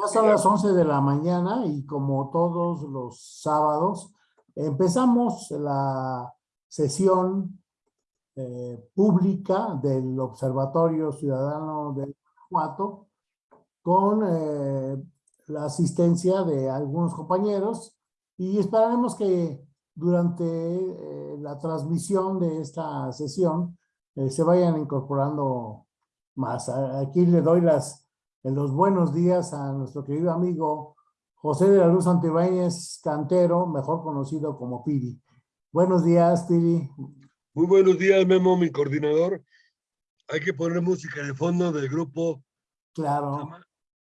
Ya son las 11 de la mañana y como todos los sábados, empezamos la sesión eh, pública del Observatorio Ciudadano de Guanajuato con eh, la asistencia de algunos compañeros y esperaremos que durante eh, la transmisión de esta sesión se vayan incorporando más. Aquí le doy las en los buenos días a nuestro querido amigo José de la Luz Antibáñez Cantero, mejor conocido como Piri. Buenos días, Piri. Muy buenos días, Memo, mi coordinador. Hay que poner música de fondo del grupo Claro.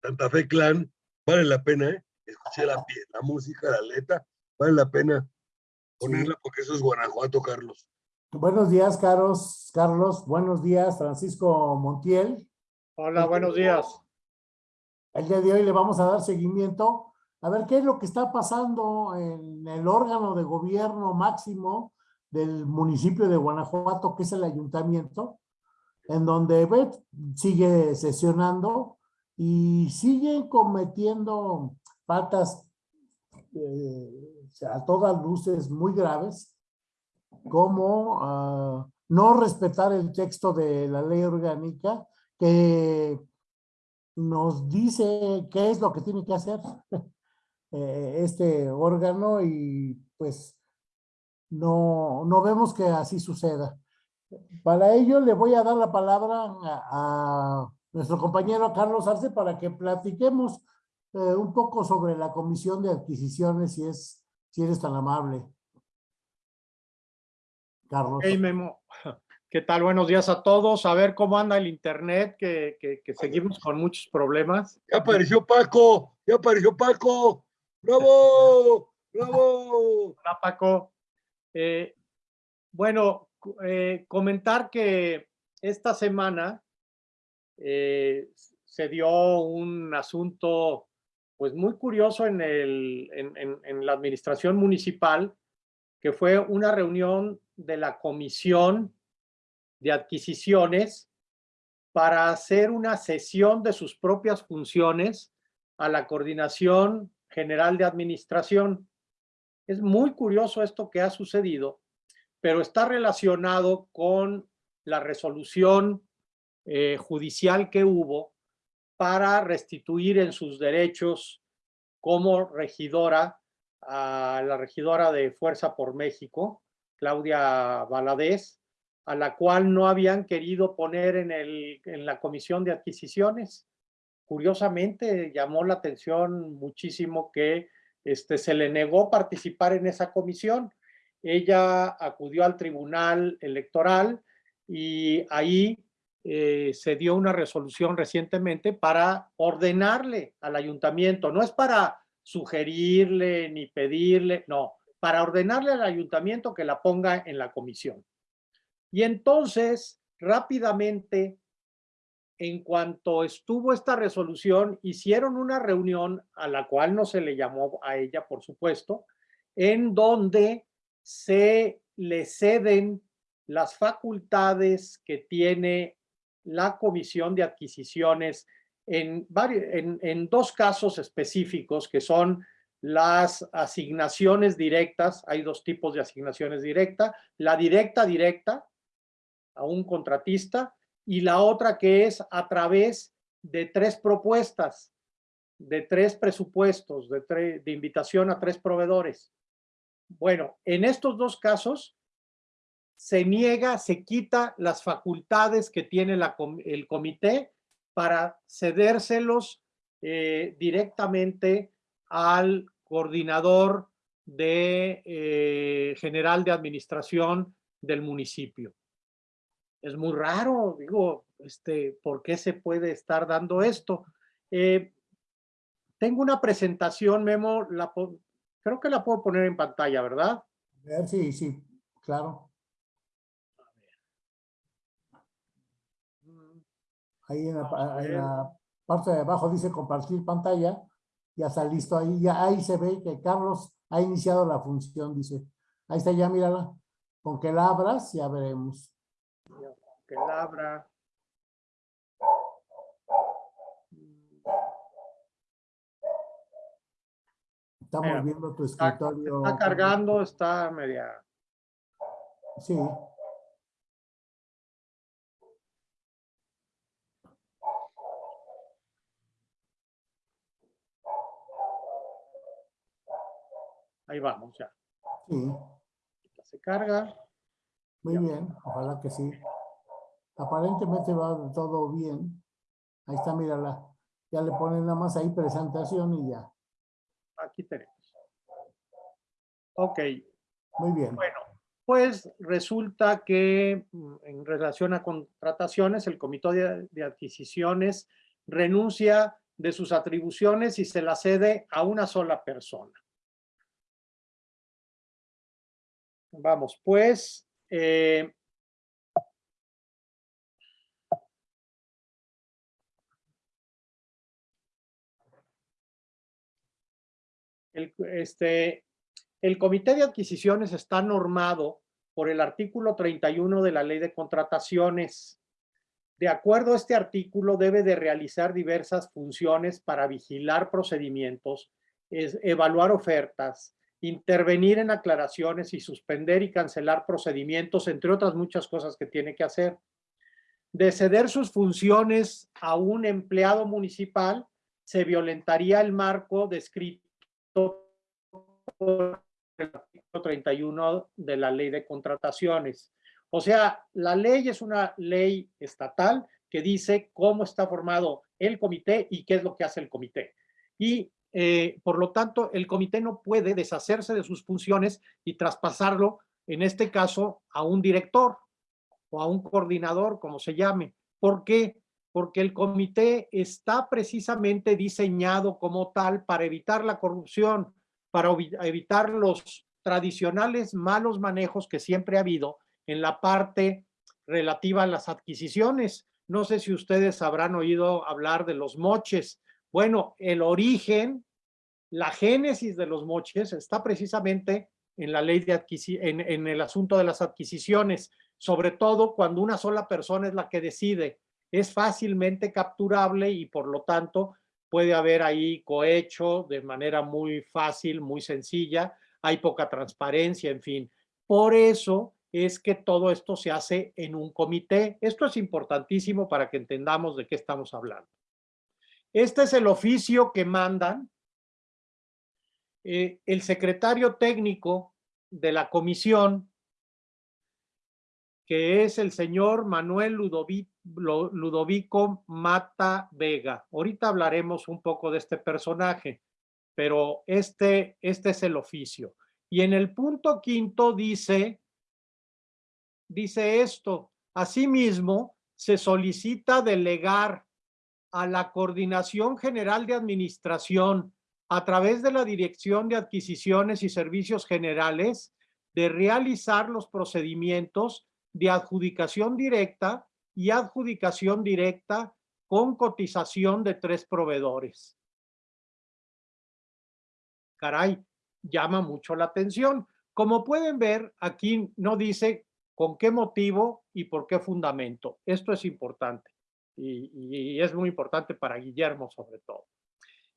Santa Fe Clan. Vale la pena, ¿eh? Escuché la, la música, la letra. Vale la pena ponerla porque eso es Guanajuato, Carlos. Buenos días, Carlos. Carlos, buenos días, Francisco Montiel. Hola, buenos días. El día de hoy le vamos a dar seguimiento a ver qué es lo que está pasando en el órgano de gobierno máximo del municipio de Guanajuato, que es el ayuntamiento, en donde Bet sigue sesionando y sigue cometiendo faltas eh, a todas luces muy graves, como ah, no respetar el texto de la ley orgánica que nos dice qué es lo que tiene que hacer eh, este órgano y pues no, no vemos que así suceda. Para ello le voy a dar la palabra a, nuestro compañero Carlos Arce para que platiquemos eh, un poco sobre la comisión de adquisiciones si es si eres tan amable. Carlos. Hey, Memo. ¿Qué tal? Buenos días a todos. A ver cómo anda el internet, que, seguimos con muchos problemas. Ya apareció Paco, ya apareció Paco. ¡Bravo! ¡Bravo! Hola, Paco. Eh, bueno, eh, comentar que esta semana eh, se dio un asunto pues muy curioso en, el, en la administración municipal, que fue una reunión de la comisión de adquisiciones para hacer una sesión de sus propias funciones a la Coordinación General de Administración. Es muy curioso esto que ha sucedido, pero está relacionado con la resolución eh, judicial que hubo para restituir en sus derechos como regidora a la regidora de Fuerza por México, Claudia Valadez, a la cual no habían querido poner en, el, en la comisión de adquisiciones. Curiosamente, llamó la atención muchísimo que este, se le negó participar en esa comisión. Ella acudió al tribunal electoral y ahí eh, se dio una resolución recientemente para ordenarle al ayuntamiento, no es para sugerirle ni pedirle, no, para ordenarle al ayuntamiento que la ponga en la comisión. Y entonces, rápidamente, en cuanto estuvo esta resolución, hicieron una reunión a la cual no se le llamó a ella, por supuesto, en donde se le ceden las facultades que tiene la Comisión de Adquisiciones en, en, en, dos casos específicos que son las asignaciones directas, hay dos tipos de asignaciones directas, la directa directa, a un contratista y la otra que es a través de tres propuestas, de tres presupuestos, de, de invitación a tres proveedores. Bueno, en estos dos casos se niega, se quita las facultades que tiene el comité para cedérselos eh, directamente al coordinador de eh, general de administración del municipio es muy raro, digo, este, ¿por qué se puede estar dando esto? Eh, tengo una presentación, Memo, la, creo que la puedo poner en pantalla, ¿verdad? Sí, sí, claro. Ahí en la, parte de abajo dice compartir pantalla, ya está listo ahí, ya ahí se ve que Carlos ha iniciado la función, dice. Ahí está ya, mírala. Con que la abras, ya veremos que labra. Estamos Mira, viendo tu Está, escritorio. está cargando, está media... Sí. Ahí vamos ya. Sí, Se carga. muy bien, ojalá que sí. Aparentemente va todo bien. Ahí está, mírala. Ya le ponen nada más ahí presentación y ya. Aquí tenemos. Ok, Muy bien. bueno, pues resulta que mm, en relación a contrataciones, el Comité de, Adquisiciones renuncia de sus atribuciones y se la cede a una sola persona. Vamos, pues, eh, el, este, el Comité de Adquisiciones está normado por el artículo 31 de la Ley de Contrataciones. De acuerdo a este artículo, debe de realizar diversas funciones para vigilar procedimientos, evaluar ofertas, intervenir en aclaraciones y suspender y cancelar procedimientos, entre otras muchas cosas que tiene que hacer. De ceder sus funciones a un empleado municipal, se violentaría el marco descrito por el artículo 31 de la ley de contrataciones. O sea, la ley es una ley estatal que dice cómo está formado el comité y qué es lo que hace el comité. Y eh, por lo tanto, el comité no puede deshacerse de sus funciones y traspasarlo, en este caso, a un director o a un coordinador, como se llame. ¿Por qué? Porque el comité está precisamente diseñado como tal para evitar la corrupción, para evitar los tradicionales malos manejos que siempre ha habido en la parte relativa a las adquisiciones. No sé si ustedes habrán oído hablar de los moches. Bueno, el origen, la génesis de los moches está precisamente en la ley de en, en el asunto de las adquisiciones, sobre todo cuando una sola persona es la que decide. Es fácilmente capturable y por lo tanto puede haber ahí cohecho de manera muy fácil, muy sencilla, hay poca transparencia, en fin. Por eso es que todo esto se hace en un comité. Esto es importantísimo para que entendamos de qué estamos hablando. Este es el oficio que mandan eh, el secretario técnico de la comisión, que es el señor Manuel Ludovico, Ludovico Mata Vega. Ahorita hablaremos un poco de este personaje, pero este, este es el oficio. Y en el punto quinto dice, dice esto, asimismo se solicita delegar a la Coordinación General de Administración a través de la Dirección de Adquisiciones y Servicios Generales de realizar los procedimientos de adjudicación directa y adjudicación directa con cotización de tres proveedores. Caray, llama mucho la atención. Como pueden ver, aquí no dice con qué motivo y por qué fundamento. Esto es importante y, es muy importante para Guillermo sobre todo.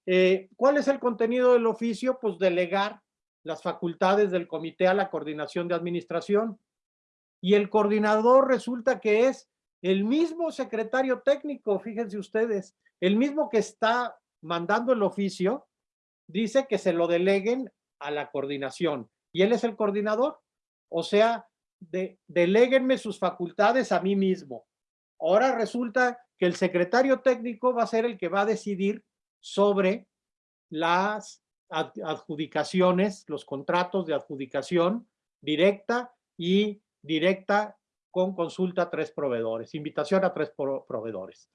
Eh, ¿Cuál es el contenido del oficio? Pues delegar las facultades del comité a la coordinación de administración. Y el coordinador resulta que es el mismo secretario técnico, fíjense ustedes, el mismo que está mandando el oficio, dice que se lo deleguen a la coordinación. Y él es el coordinador. O sea, de, deleguenme sus facultades a mí mismo. Ahora resulta que el secretario técnico va a ser el que va a decidir sobre las adjudicaciones, los contratos de adjudicación directa y directa con consulta a tres proveedores, invitación a tres proveedores.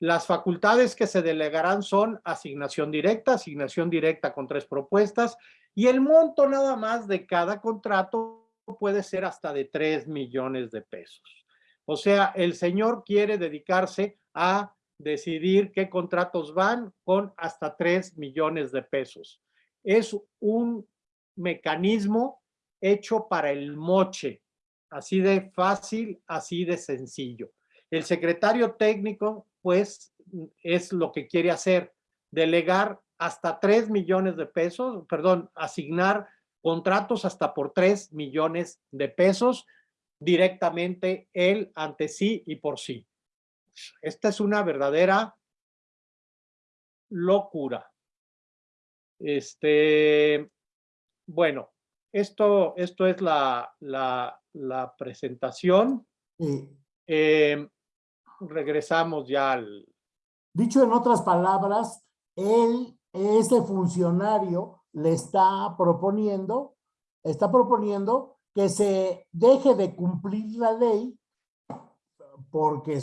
Las facultades que se delegarán son asignación directa, asignación directa con tres propuestas y el monto nada más de cada contrato puede ser hasta de tres millones de pesos. O sea, el señor quiere dedicarse a decidir qué contratos van con hasta 3 millones de pesos. Es un mecanismo hecho para el moche, así de fácil, así de sencillo. El secretario técnico, pues, es lo que quiere hacer, delegar hasta 3 millones de pesos, perdón, asignar contratos hasta por 3 millones de pesos directamente él ante sí y por sí. Esta es una verdadera locura. Este, bueno, esto, esto es la, la, la presentación. Eh, regresamos ya al... Dicho en otras palabras, él, este funcionario, le está proponiendo, está proponiendo que se deje de cumplir la ley, porque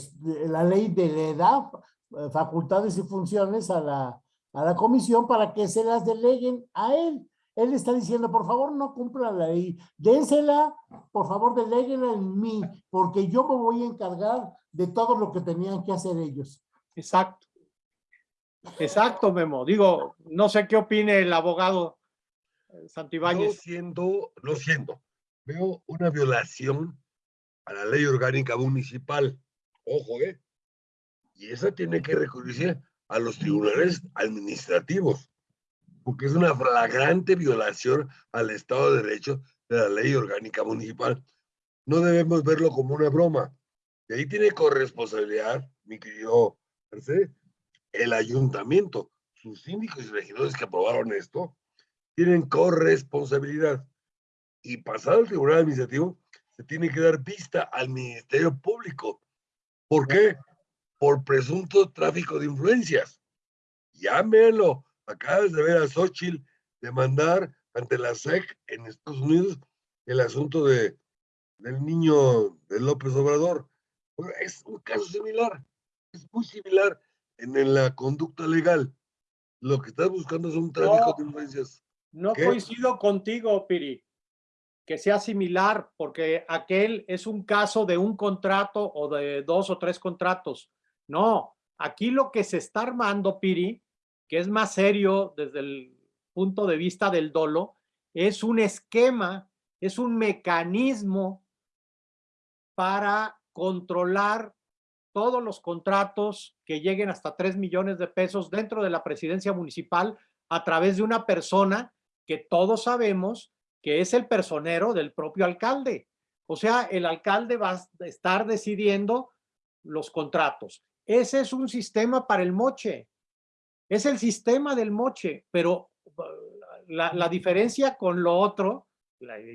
la ley le da eh, facultades y funciones a la, a la comisión para que se las deleguen a él. Él está diciendo, por favor, no cumpla la ley, dénsela, por favor, deléguenla en mí, porque yo me voy a encargar de todo lo que tenían que hacer ellos. Exacto. Exacto, Memo. Digo, no sé qué opine el abogado eh, Santibáñez. Lo siento, lo siento. Veo una violación a la ley orgánica municipal. Ojo, ¿eh? Y esa tiene que recurrirse a los tribunales administrativos, porque es una flagrante violación al Estado de Derecho de la ley orgánica municipal. No debemos verlo como una broma. Y ahí tiene corresponsabilidad, mi querido Mercedes, el ayuntamiento, sus síndicos y regidores que aprobaron esto, tienen corresponsabilidad. Y pasado el tribunal administrativo, se tiene que dar vista al Ministerio Público. ¿Por qué? Por presunto tráfico de influencias. Llámenlo. Acabas de ver a Xochitl demandar ante la SEC en Estados Unidos el asunto de, del niño de López Obrador. Es un caso similar, es muy similar en, la conducta legal. Lo que estás buscando es un tráfico de influencias. No coincido contigo, Piri, que sea similar, porque aquel es un caso de un contrato o de dos o tres contratos. No, aquí lo que se está armando, Piri, que es más serio desde el punto de vista del dolo, es un esquema, es un mecanismo para controlar todos los contratos que lleguen hasta 3 millones de pesos dentro de la presidencia municipal a través de una persona que todos sabemos que es el personero del propio alcalde. O sea, el alcalde va a estar decidiendo los contratos. Ese es un sistema para el moche. Es el sistema del moche, pero uh, la, la diferencia con lo otro,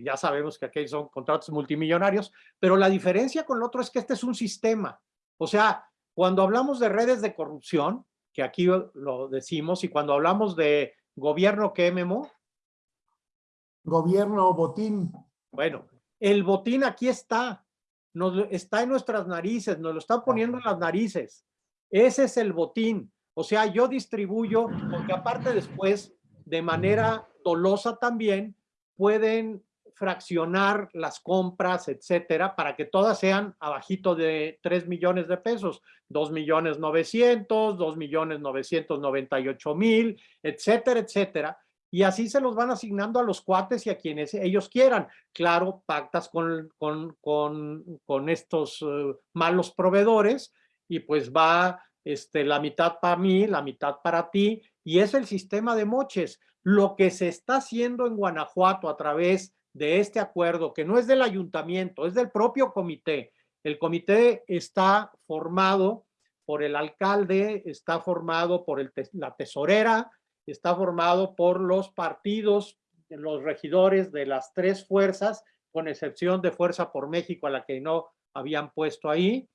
ya sabemos que aquí son contratos multimillonarios, pero la diferencia con lo otro es que este es un sistema. O sea, cuando hablamos de redes de corrupción, que aquí lo decimos, y cuando hablamos de gobierno, ¿qué, Memo? Gobierno botín. Bueno, el botín aquí está, nos, está en nuestras narices, nos lo están poniendo en las narices. Ese es el botín. O sea, yo distribuyo, porque aparte después, de manera dolosa también, pueden fraccionar las compras, etcétera, para que todas sean abajito de 3 millones de pesos, 2 millones 900, 2 millones 998 mil, etcétera, etcétera. Y así se los van asignando a los cuates y a quienes ellos quieran. Claro, pactas con, con, con, con estos eh, malos proveedores y pues va este, la mitad para mí, la mitad para ti, y es el sistema de moches. Lo que se está haciendo en Guanajuato a través de este acuerdo, que no es del ayuntamiento, es del propio comité. El comité está formado por el alcalde, está formado por el, la tesorera, está formado por los partidos, los regidores de las tres fuerzas, con excepción de Fuerza por México, a la que no habían puesto ahí,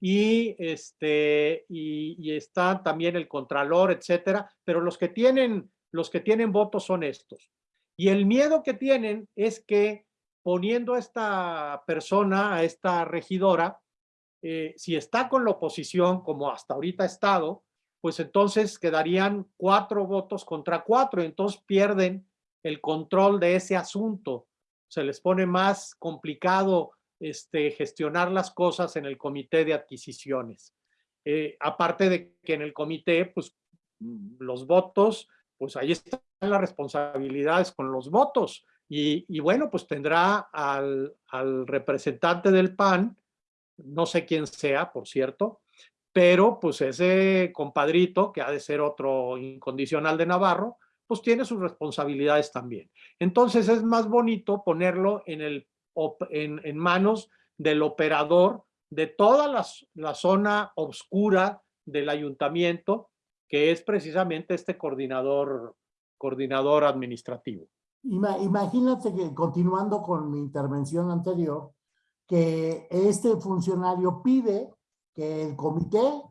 y, este, y, está también el contralor, etcétera, pero los que tienen, los que tienen votos son estos. Y el miedo que tienen es que poniendo a esta persona, a esta regidora, eh, si está con la oposición, como hasta ahorita ha estado, pues entonces quedarían cuatro votos contra cuatro, entonces pierden el control de ese asunto. Se les pone más complicado este, gestionar las cosas en el comité de adquisiciones. Eh, aparte de que en el comité, pues los votos pues ahí están las responsabilidades con los votos. Y, bueno, pues tendrá al, representante del PAN, no sé quién sea, por cierto, pero pues ese compadrito, que ha de ser otro incondicional de Navarro, pues tiene sus responsabilidades también. Entonces es más bonito ponerlo en, el, en, en manos del operador de toda la, la zona oscura del ayuntamiento, que es precisamente este coordinador, coordinador administrativo. Imagínate que, continuando con mi intervención anterior, que este funcionario pide que el comité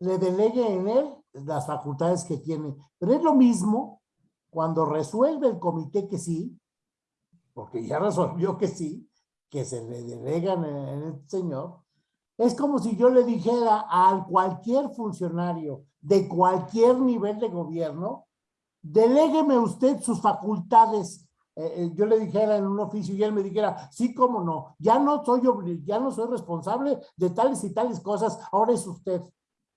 le delegue en él las facultades que tiene. Pero es lo mismo cuando resuelve el comité que sí, porque ya resolvió que sí, que se le delegan en el señor, es como si yo le dijera a cualquier funcionario de cualquier nivel de gobierno, delégueme usted sus facultades. Eh, eh, yo le dijera en un oficio y él me dijera, sí, cómo no, ya no soy ya no soy responsable de tales y tales cosas, ahora es usted.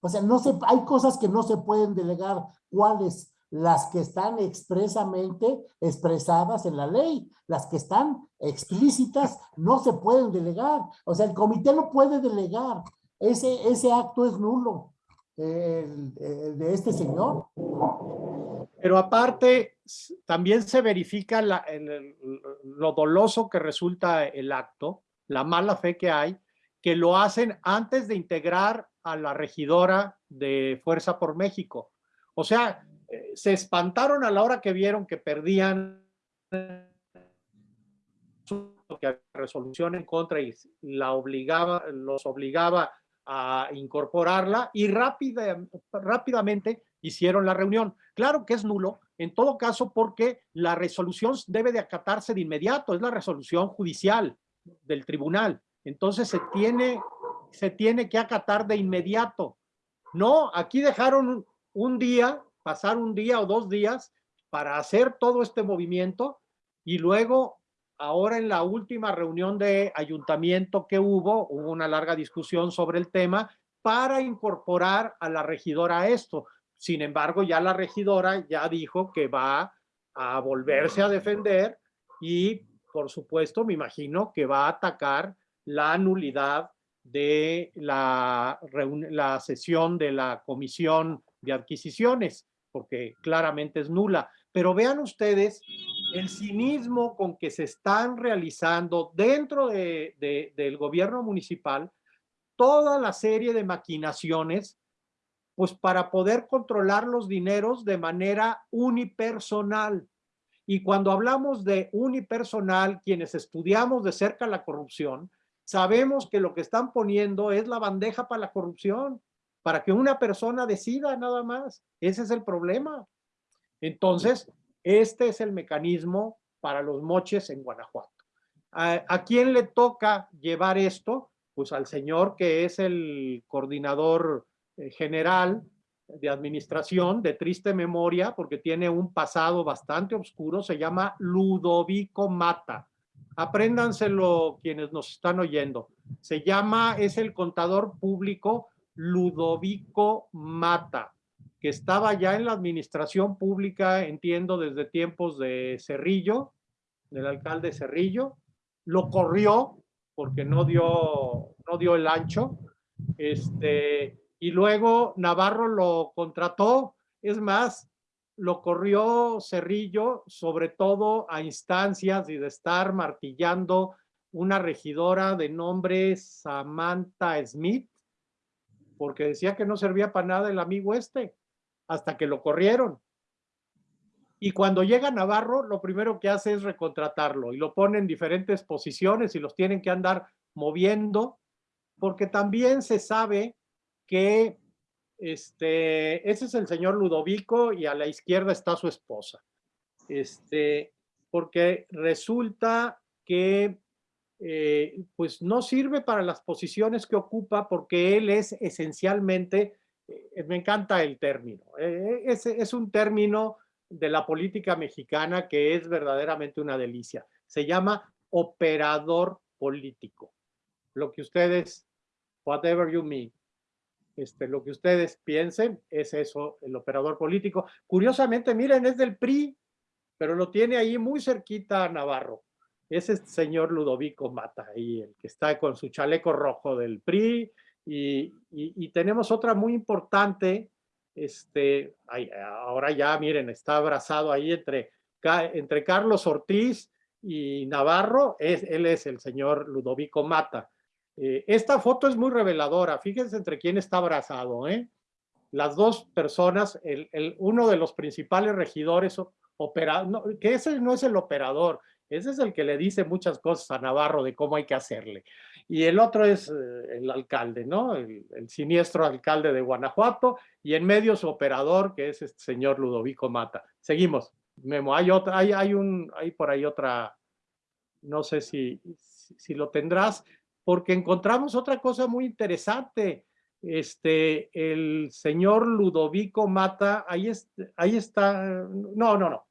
O sea, no se, hay cosas que no se pueden delegar. ¿Cuáles? Las que están expresamente expresadas en la ley, las que están explícitas no se pueden delegar. O sea, el comité no puede delegar. Ese, ese acto es nulo de este señor. Pero aparte, también se verifica lo doloso que resulta el acto, la mala fe que hay, que lo hacen antes de integrar a la regidora de Fuerza por México. O sea, eh, se espantaron a la hora que vieron que perdían que resolución en contra y la obligaba, los obligaba a incorporarla y rápida, rápidamente hicieron la reunión. Claro que es nulo, en todo caso, porque la resolución debe de acatarse de inmediato, es la resolución judicial del tribunal. Entonces se tiene, se tiene que acatar de inmediato. No, aquí dejaron un día, pasar un día o dos días para hacer todo este movimiento y luego ahora en la última reunión de ayuntamiento que hubo, hubo una larga discusión sobre el tema para incorporar a la regidora a esto. Sin embargo, ya la regidora ya dijo que va a volverse a defender y, por supuesto, me imagino que va a atacar la nulidad de la, la sesión de la comisión de adquisiciones, porque claramente es nula. Pero vean ustedes el cinismo con que se están realizando dentro de, del gobierno municipal toda la serie de maquinaciones pues para poder controlar los dineros de manera unipersonal. Y cuando hablamos de unipersonal, quienes estudiamos de cerca la corrupción, sabemos que lo que están poniendo es la bandeja para la corrupción, para que una persona decida nada más. Ese es el problema. Entonces, este es el mecanismo para los moches en Guanajuato. ¿A, quién le toca llevar esto? Pues al señor que es el coordinador eh, general de administración de triste memoria porque tiene un pasado bastante oscuro, se llama Ludovico Mata. Apréndanselo quienes nos están oyendo. Se llama, es el contador público Ludovico Mata que estaba ya en la administración pública, entiendo, desde tiempos de Cerrillo, del alcalde Cerrillo, lo corrió porque no dio, no dio el ancho, este, y luego Navarro lo contrató, es más, lo corrió Cerrillo, sobre todo a instancias y de estar martillando una regidora de nombre Samantha Smith, porque decía que no servía para nada el amigo este hasta que lo corrieron. Y cuando llega Navarro, lo primero que hace es recontratarlo y lo pone en diferentes posiciones y los tienen que andar moviendo, porque también se sabe que este, ese es el señor Ludovico y a la izquierda está su esposa. Este, porque resulta que eh, pues no sirve para las posiciones que ocupa porque él es esencialmente eh, me encanta el término. Eh, es, es un término de la política mexicana que es verdaderamente una delicia. Se llama operador político. Lo que ustedes, whatever you mean, este, lo que ustedes piensen es eso, el operador político. Curiosamente, miren, es del PRI, pero lo tiene ahí muy cerquita a Navarro. Es este señor Ludovico Mata, ahí, el que está con su chaleco rojo del PRI, Y, y, tenemos otra muy importante, este, ahora ya miren, está abrazado ahí entre, entre Carlos Ortiz y Navarro, es, él es el señor Ludovico Mata. Eh, esta foto es muy reveladora, fíjense entre quién está abrazado, ¿eh? Las dos personas, el, el, uno de los principales regidores, opera, no, que ese no es el operador, ese es el que le dice muchas cosas a Navarro de cómo hay que hacerle. Y el otro es eh, el alcalde, ¿no? El, siniestro alcalde de Guanajuato y en medio su operador, que es este señor Ludovico Mata. Seguimos. Memo, hay otra, hay, hay, un, hay por ahí otra, no sé si, si lo tendrás, porque encontramos otra cosa muy interesante. Este, el señor Ludovico Mata, ahí, ahí está, no, no, no,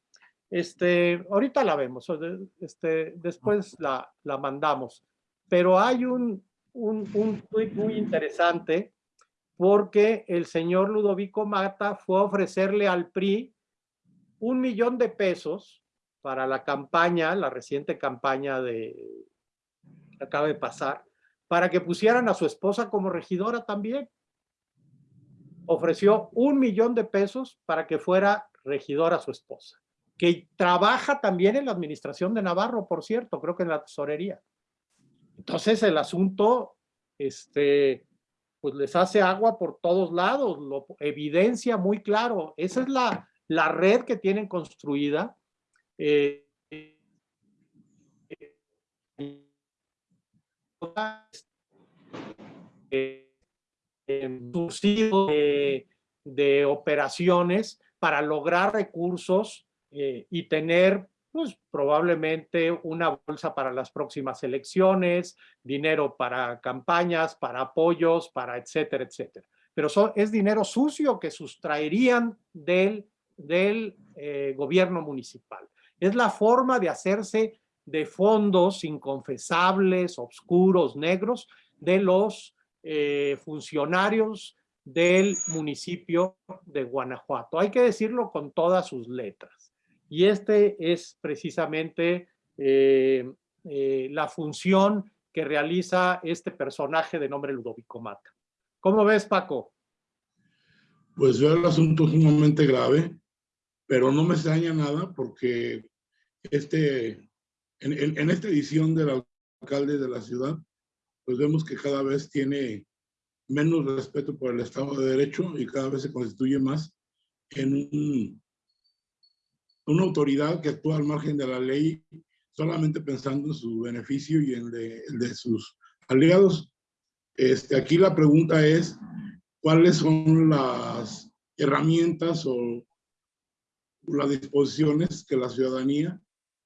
este, ahorita la vemos, este, después la, la mandamos. Pero hay un, un, un tweet muy interesante porque el señor Ludovico Mata fue a ofrecerle al PRI un millón de pesos para la campaña, la reciente campaña de que acaba de pasar, para que pusieran a su esposa como regidora también. Ofreció un millón de pesos para que fuera regidora su esposa que trabaja también en la administración de Navarro, por cierto, creo que en la tesorería. Entonces el asunto, este, pues les hace agua por todos lados, lo evidencia muy claro. Esa es la, la red que tienen construida. Eh, de, de operaciones para lograr recursos eh, y tener pues probablemente una bolsa para las próximas elecciones, dinero para campañas, para apoyos, para etcétera, etcétera. Pero es dinero sucio que sustraerían del, eh, gobierno municipal. Es la forma de hacerse de fondos inconfesables, oscuros, negros, de los eh, funcionarios del municipio de Guanajuato. Hay que decirlo con todas sus letras. Y este es precisamente eh, eh, la función que realiza este personaje de nombre Ludovico Mata. ¿Cómo ves, Paco? Pues veo el asunto sumamente grave, pero no me extraña nada porque este, en, en esta edición del alcalde de la ciudad, pues vemos que cada vez tiene menos respeto por el Estado de Derecho y cada vez se constituye más en un una autoridad que actúa al margen de la ley solamente pensando en su beneficio y en el de, sus aliados. Este, aquí la pregunta es, ¿cuáles son las herramientas o las disposiciones que la ciudadanía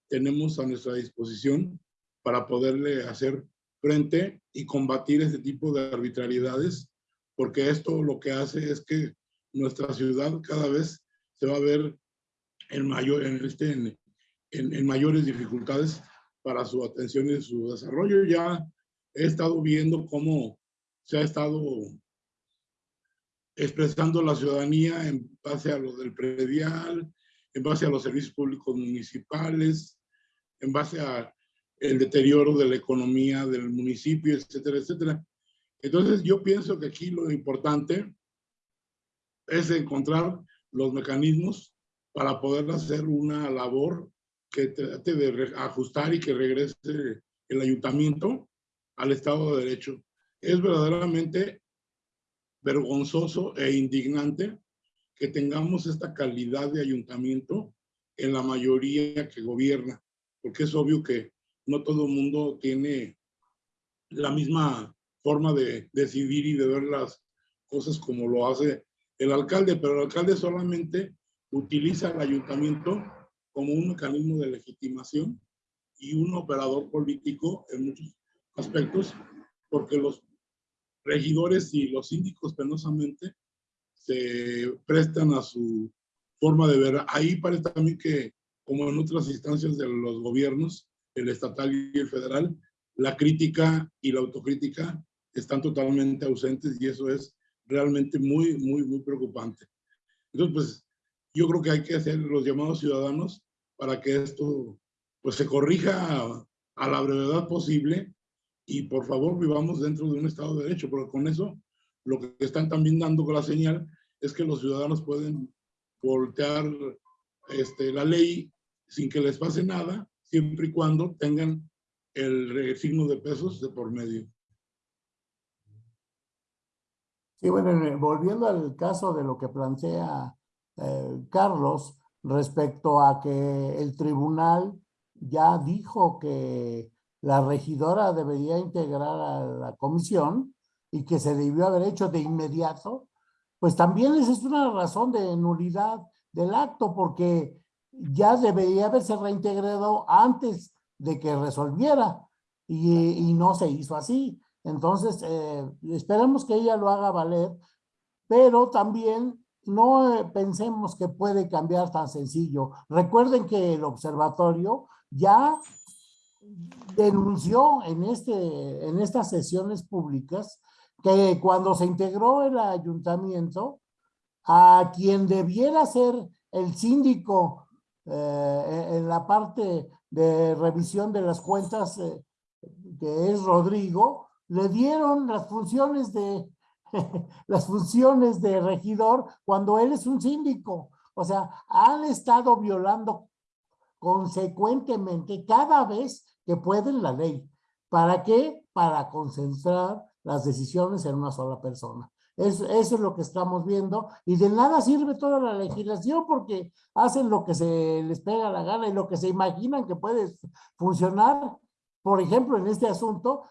tenemos a nuestra disposición para poderle hacer frente y combatir este tipo de arbitrariedades? Porque esto lo que hace es que nuestra ciudad cada vez se va a ver en, mayor, en, este, en, en, mayores dificultades para su atención y su desarrollo. Ya he estado viendo cómo se ha estado expresando la ciudadanía en base a lo del predial, en base a los servicios públicos municipales, en base a el deterioro de la economía del municipio, etcétera, etcétera. Entonces yo pienso que aquí lo importante es encontrar los mecanismos para poder hacer una labor que trate de ajustar y que regrese el ayuntamiento al Estado de Derecho. Es verdaderamente vergonzoso e indignante que tengamos esta calidad de ayuntamiento en la mayoría que gobierna, porque es obvio que no todo el mundo tiene la misma forma de decidir y de ver las cosas como lo hace el alcalde, pero el alcalde solamente utiliza el ayuntamiento como un mecanismo de legitimación y un operador político en muchos aspectos, porque los regidores y los síndicos penosamente se prestan a su forma de ver. Ahí parece también que, como en otras instancias de los gobiernos, el estatal y el federal, la crítica y la autocrítica están totalmente ausentes y eso es realmente muy, muy, muy preocupante. Entonces, pues, yo creo que hay que hacer los llamados ciudadanos para que esto pues se corrija a, la brevedad posible y por favor vivamos dentro de un Estado de Derecho, porque con eso lo que están también dando con la señal es que los ciudadanos pueden voltear este, la ley sin que les pase nada, siempre y cuando tengan el signo de pesos de por medio. Sí, bueno, volviendo al caso de lo que plantea eh, Carlos respecto a que el tribunal ya dijo que la regidora debería integrar a la comisión y que se debió haber hecho de inmediato, pues también es una razón de nulidad del acto porque ya debería haberse reintegrado antes de que resolviera y, no se hizo así. Entonces, eh, esperemos que ella lo haga valer, pero también no pensemos que puede cambiar tan sencillo. Recuerden que el observatorio ya denunció en, este, en estas sesiones públicas que cuando se integró el ayuntamiento, a quien debiera ser el síndico eh, en la parte de revisión de las cuentas, eh, que es Rodrigo, le dieron las funciones de las funciones de regidor cuando él es un síndico. O sea, han estado violando consecuentemente cada vez que pueden la ley. ¿Para qué? Para concentrar las decisiones en una sola persona. Eso, eso, es lo que estamos viendo y de nada sirve toda la legislación porque hacen lo que se les pega la gana y lo que se imaginan que puede funcionar. Por ejemplo, en este asunto,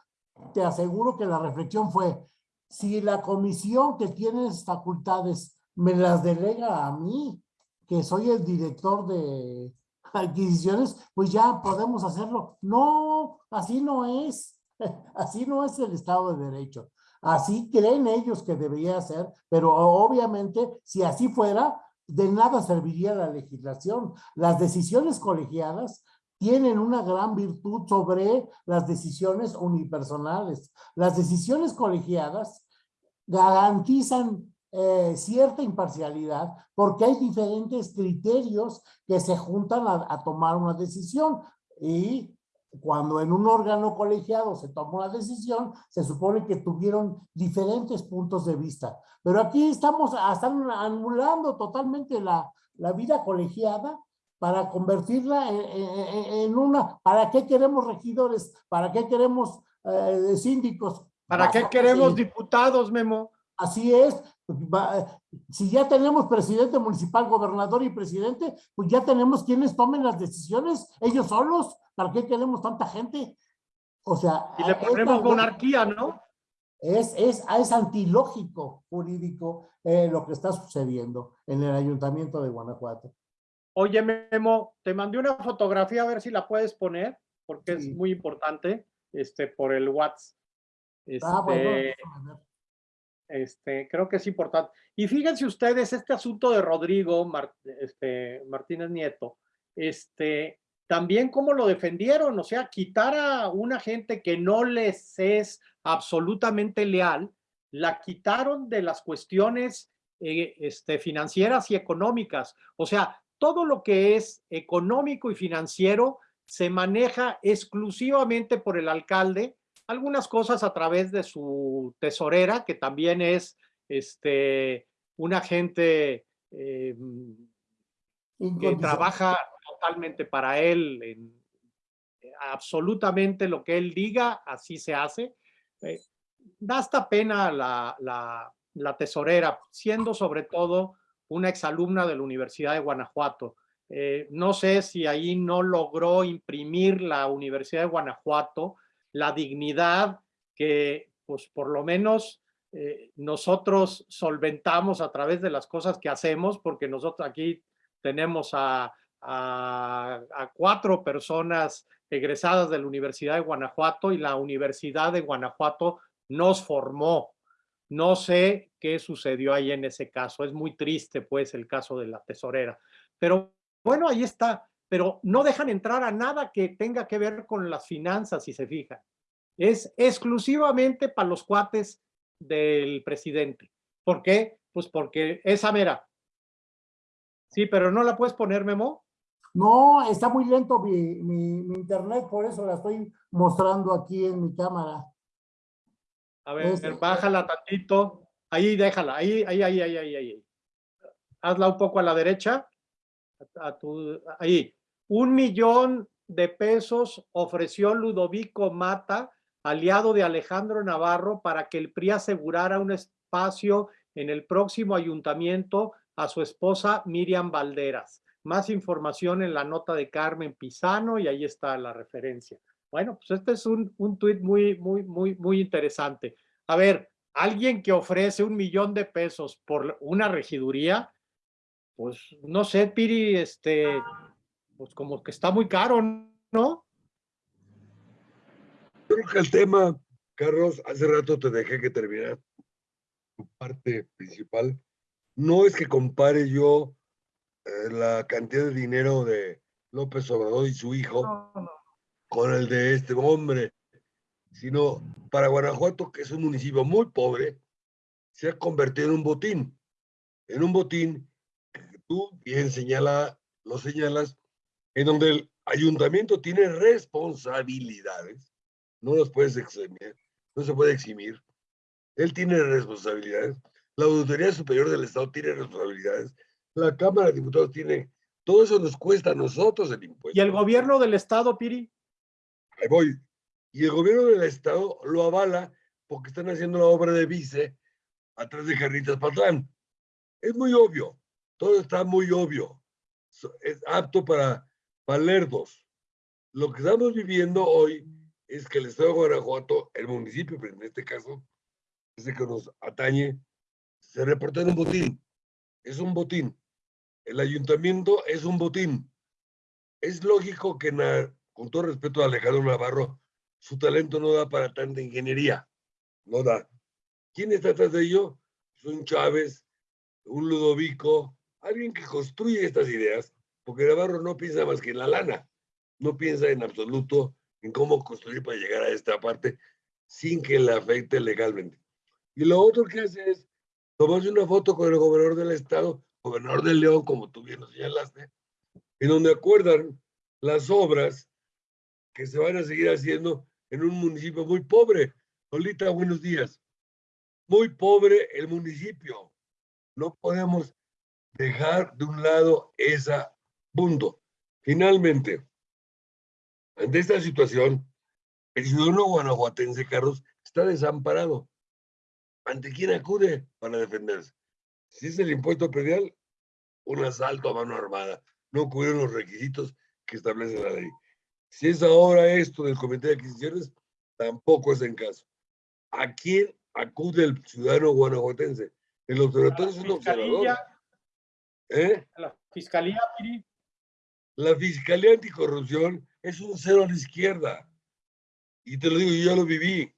te aseguro que la reflexión fue, si la comisión que tiene facultades me las delega a mí, que soy el director de adquisiciones, pues ya podemos hacerlo. No, así no es. Así no es el Estado de Derecho. Así creen ellos que debería ser, pero obviamente si así fuera, de nada serviría la legislación. Las decisiones colegiadas tienen una gran virtud sobre las decisiones unipersonales. Las decisiones colegiadas garantizan eh, cierta imparcialidad porque hay diferentes criterios que se juntan a, tomar una decisión y cuando en un órgano colegiado se tomó la decisión, se supone que tuvieron diferentes puntos de vista. Pero aquí estamos están anulando totalmente la, la vida colegiada para convertirla en, una, ¿para qué queremos regidores? ¿Para qué queremos eh, síndicos? ¿Para qué queremos diputados, Memo? Así es, si ya tenemos presidente municipal, gobernador y presidente, pues ya tenemos quienes tomen las decisiones, ellos solos, ¿para qué queremos tanta gente? O sea... Y le ponemos monarquía, ¿no? Es, es, es antilógico jurídico eh, lo que está sucediendo en el ayuntamiento de Guanajuato. Oye, Memo, te mandé una fotografía a ver si la puedes poner, porque es muy importante, este, por el WhatsApp. Ah, bueno, este, este, creo que es importante. Y fíjense ustedes, este asunto de Rodrigo este, Martínez Nieto, este, también cómo lo defendieron, o sea, quitar a una gente que no les es absolutamente leal, la quitaron de las cuestiones eh, este, financieras y económicas. O sea, todo lo que es económico y financiero se maneja exclusivamente por el alcalde algunas cosas a través de su tesorera, que también es este, un agente eh, que trabaja totalmente para él, en, absolutamente lo que él diga, así se hace. Eh, da hasta pena la, la, tesorera, siendo sobre todo una exalumna de la Universidad de Guanajuato. Eh, no sé si ahí no logró imprimir la Universidad de Guanajuato la dignidad que, pues por lo menos eh, nosotros solventamos a través de las cosas que hacemos, porque nosotros aquí tenemos a, a, cuatro personas egresadas de la Universidad de Guanajuato y la Universidad de Guanajuato nos formó. No sé qué sucedió ahí en ese caso. Es muy triste, pues, el caso de la tesorera. Pero bueno, ahí está pero no dejan entrar a nada que tenga que ver con las finanzas, si se fijan. Es exclusivamente para los cuates del presidente. ¿Por qué? Pues porque esa mera. Sí, pero no la puedes poner, Memo. No, está muy lento mi, mi, mi internet, por eso la estoy mostrando aquí en mi cámara. A ver, Este- bájala tantito. Ahí, déjala. Ahí, ahí, ahí, ahí, ahí, ahí. Hazla un poco a la derecha. A, a tu, ahí. Un millón de pesos ofreció Ludovico Mata, aliado de Alejandro Navarro, para que el PRI asegurara un espacio en el próximo ayuntamiento a su esposa Miriam Valderas. Más información en la nota de Carmen Pisano y ahí está la referencia. Bueno, pues este es un, un tuit muy, muy, muy, muy interesante. A ver, alguien que ofrece un millón de pesos por una regiduría, pues no sé, Piri, este, pues como que está muy caro, ¿no? Creo que el tema, Carlos, hace rato te dejé que terminara tu parte principal. No es que compare yo eh, la cantidad de dinero de López Obrador y su hijo No, no. con el de este hombre, sino para Guanajuato, que es un municipio muy pobre, se ha convertido en un botín, en un botín que tú bien señala, lo señalas, en donde el ayuntamiento tiene responsabilidades, no los puedes eximir, no se puede eximir, él tiene responsabilidades, la Auditoría Superior del Estado tiene responsabilidades, la Cámara de Diputados tiene, todo eso nos cuesta a nosotros el impuesto. ¿Y el gobierno del estado, Piri? Ahí voy. Y el gobierno del estado lo avala porque están haciendo la obra de vice atrás de Jarritas Patlán. Es muy obvio. Todo está muy obvio. Es apto para, para lerdos. Lo que estamos viviendo hoy es que el estado de Guanajuato, el municipio, pero en este caso, ese que nos atañe, se reporta en un botín. Es un botín. El ayuntamiento es un botín. Es lógico que, con todo respeto a Alejandro Navarro, su talento no da para tanta ingeniería. No da. ¿Quién está atrás de ello? Es un Chávez, un Ludovico, alguien que construye estas ideas, porque Navarro no piensa más que en la lana. No piensa en absoluto en cómo construir para llegar a esta parte sin que le afecte legalmente. Y lo otro que hace es tomarse una foto con el gobernador del estado, gobernador de León, como tú bien lo señalaste, en donde acuerdan las obras que se van a seguir haciendo en un municipio muy pobre. Lolita, buenos días. Muy pobre el municipio. No podemos dejar de un lado ese punto. Finalmente, ante esta situación, el ciudadano guanajuatense, Carlos, está desamparado. ¿Ante quién acude para defenderse? Si es el impuesto predial, un asalto a mano armada. No cubren los requisitos que establece la ley. Si es ahora esto del comité de adquisiciones, tampoco es en caso. ¿A quién acude el ciudadano guanajuatense? El observatorio es un observador. Fiscalía, ¿eh? la fiscalía, Piri. La Fiscalía Anticorrupción es un cero a la izquierda. Y te lo digo, yo ya lo viví.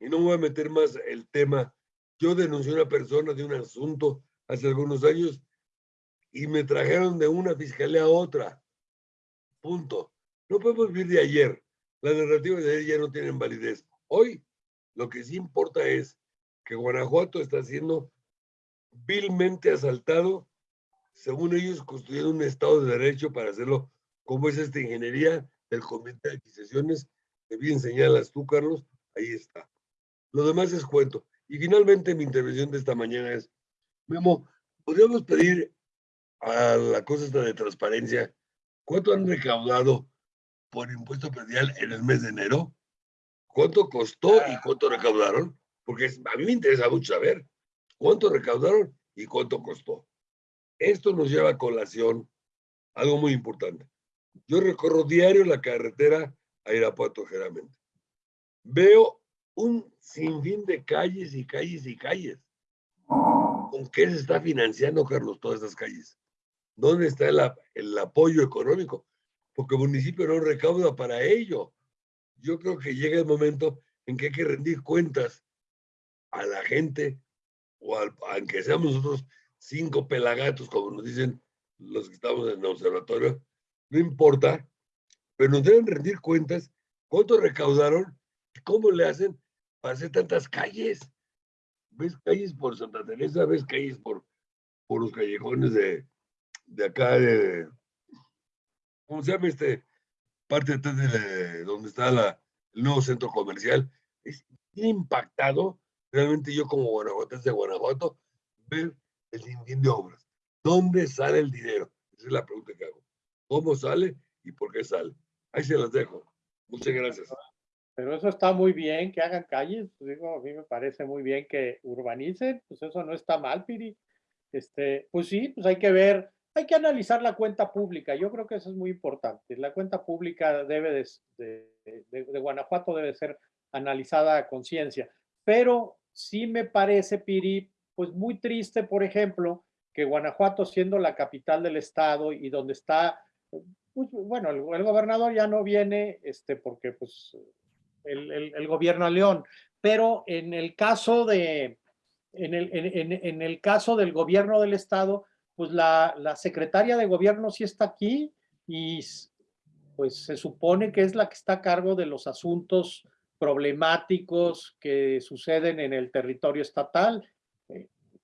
Y no voy a meter más el tema. Yo denuncié a una persona de un asunto hace algunos años y me trajeron de una fiscalía a otra. Punto. No podemos vivir de ayer. Las narrativas de ayer ya no tienen validez. Hoy lo que sí importa es que Guanajuato está siendo vilmente asaltado según ellos, construyeron un Estado de Derecho para hacerlo, como es esta ingeniería del Comité de Adquisiciones, que bien señalas tú, Carlos, ahí está. Lo demás es cuento. Y finalmente mi intervención de esta mañana es, Memo, ¿podríamos pedir a la cosa esta de transparencia cuánto han recaudado por impuesto predial en el mes de enero? ¿Cuánto costó y cuánto recaudaron? Porque a mí me interesa mucho saber cuánto recaudaron y cuánto costó. Esto nos lleva a colación algo muy importante. Yo recorro diario la carretera a Irapuato, generalmente. Veo un sinfín de calles y calles y calles. ¿Con qué se está financiando, Carlos, todas estas calles? ¿Dónde está el, el apoyo económico? Porque el municipio no recauda para ello. Yo creo que llega el momento en que hay que rendir cuentas a la gente, o al, aunque seamos nosotros cinco pelagatos, como nos dicen los que estamos en el observatorio, no importa, pero nos deben rendir cuentas cuánto recaudaron y cómo le hacen para hacer tantas calles. ¿Ves calles por Santa Teresa? ¿Ves calles por, por los callejones de, de acá de, ¿cómo se llama este? Parte de, de donde está la, el nuevo centro comercial. Es impactado, realmente yo como guanajuatense de Guanajuato, ver el sinfín de obras. ¿Dónde sale el dinero? Esa es la pregunta que hago. ¿Cómo sale y por qué sale? Ahí se las dejo. Muchas gracias. Pero eso está muy bien, que hagan calles, pues digo, a mí me parece muy bien que urbanicen, pues eso no está mal, Piri. Este, pues sí, pues hay que ver, hay que analizar la cuenta pública, yo creo que eso es muy importante. La cuenta pública debe de, de, de Guanajuato debe ser analizada a conciencia, pero sí me parece, Piri, pues muy triste, por ejemplo, que Guanajuato siendo la capital del estado y donde está, pues, bueno, el, gobernador ya no viene, este, porque pues el, gobierno a León, pero en el caso de, en el, en el caso del gobierno del estado, pues la, la secretaria de gobierno sí está aquí y pues se supone que es la que está a cargo de los asuntos problemáticos que suceden en el territorio estatal.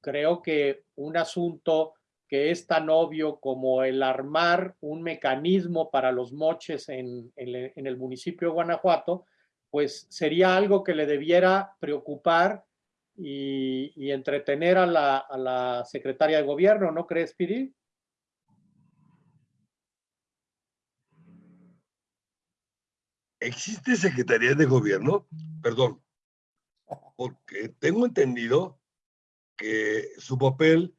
Creo que un asunto que es tan obvio como el armar un mecanismo para los moches en, el municipio de Guanajuato, pues sería algo que le debiera preocupar y, y entretener a la, a la, secretaria de gobierno, ¿no crees, Piri? ¿Existe secretaría de gobierno? Perdón, porque tengo entendido que su papel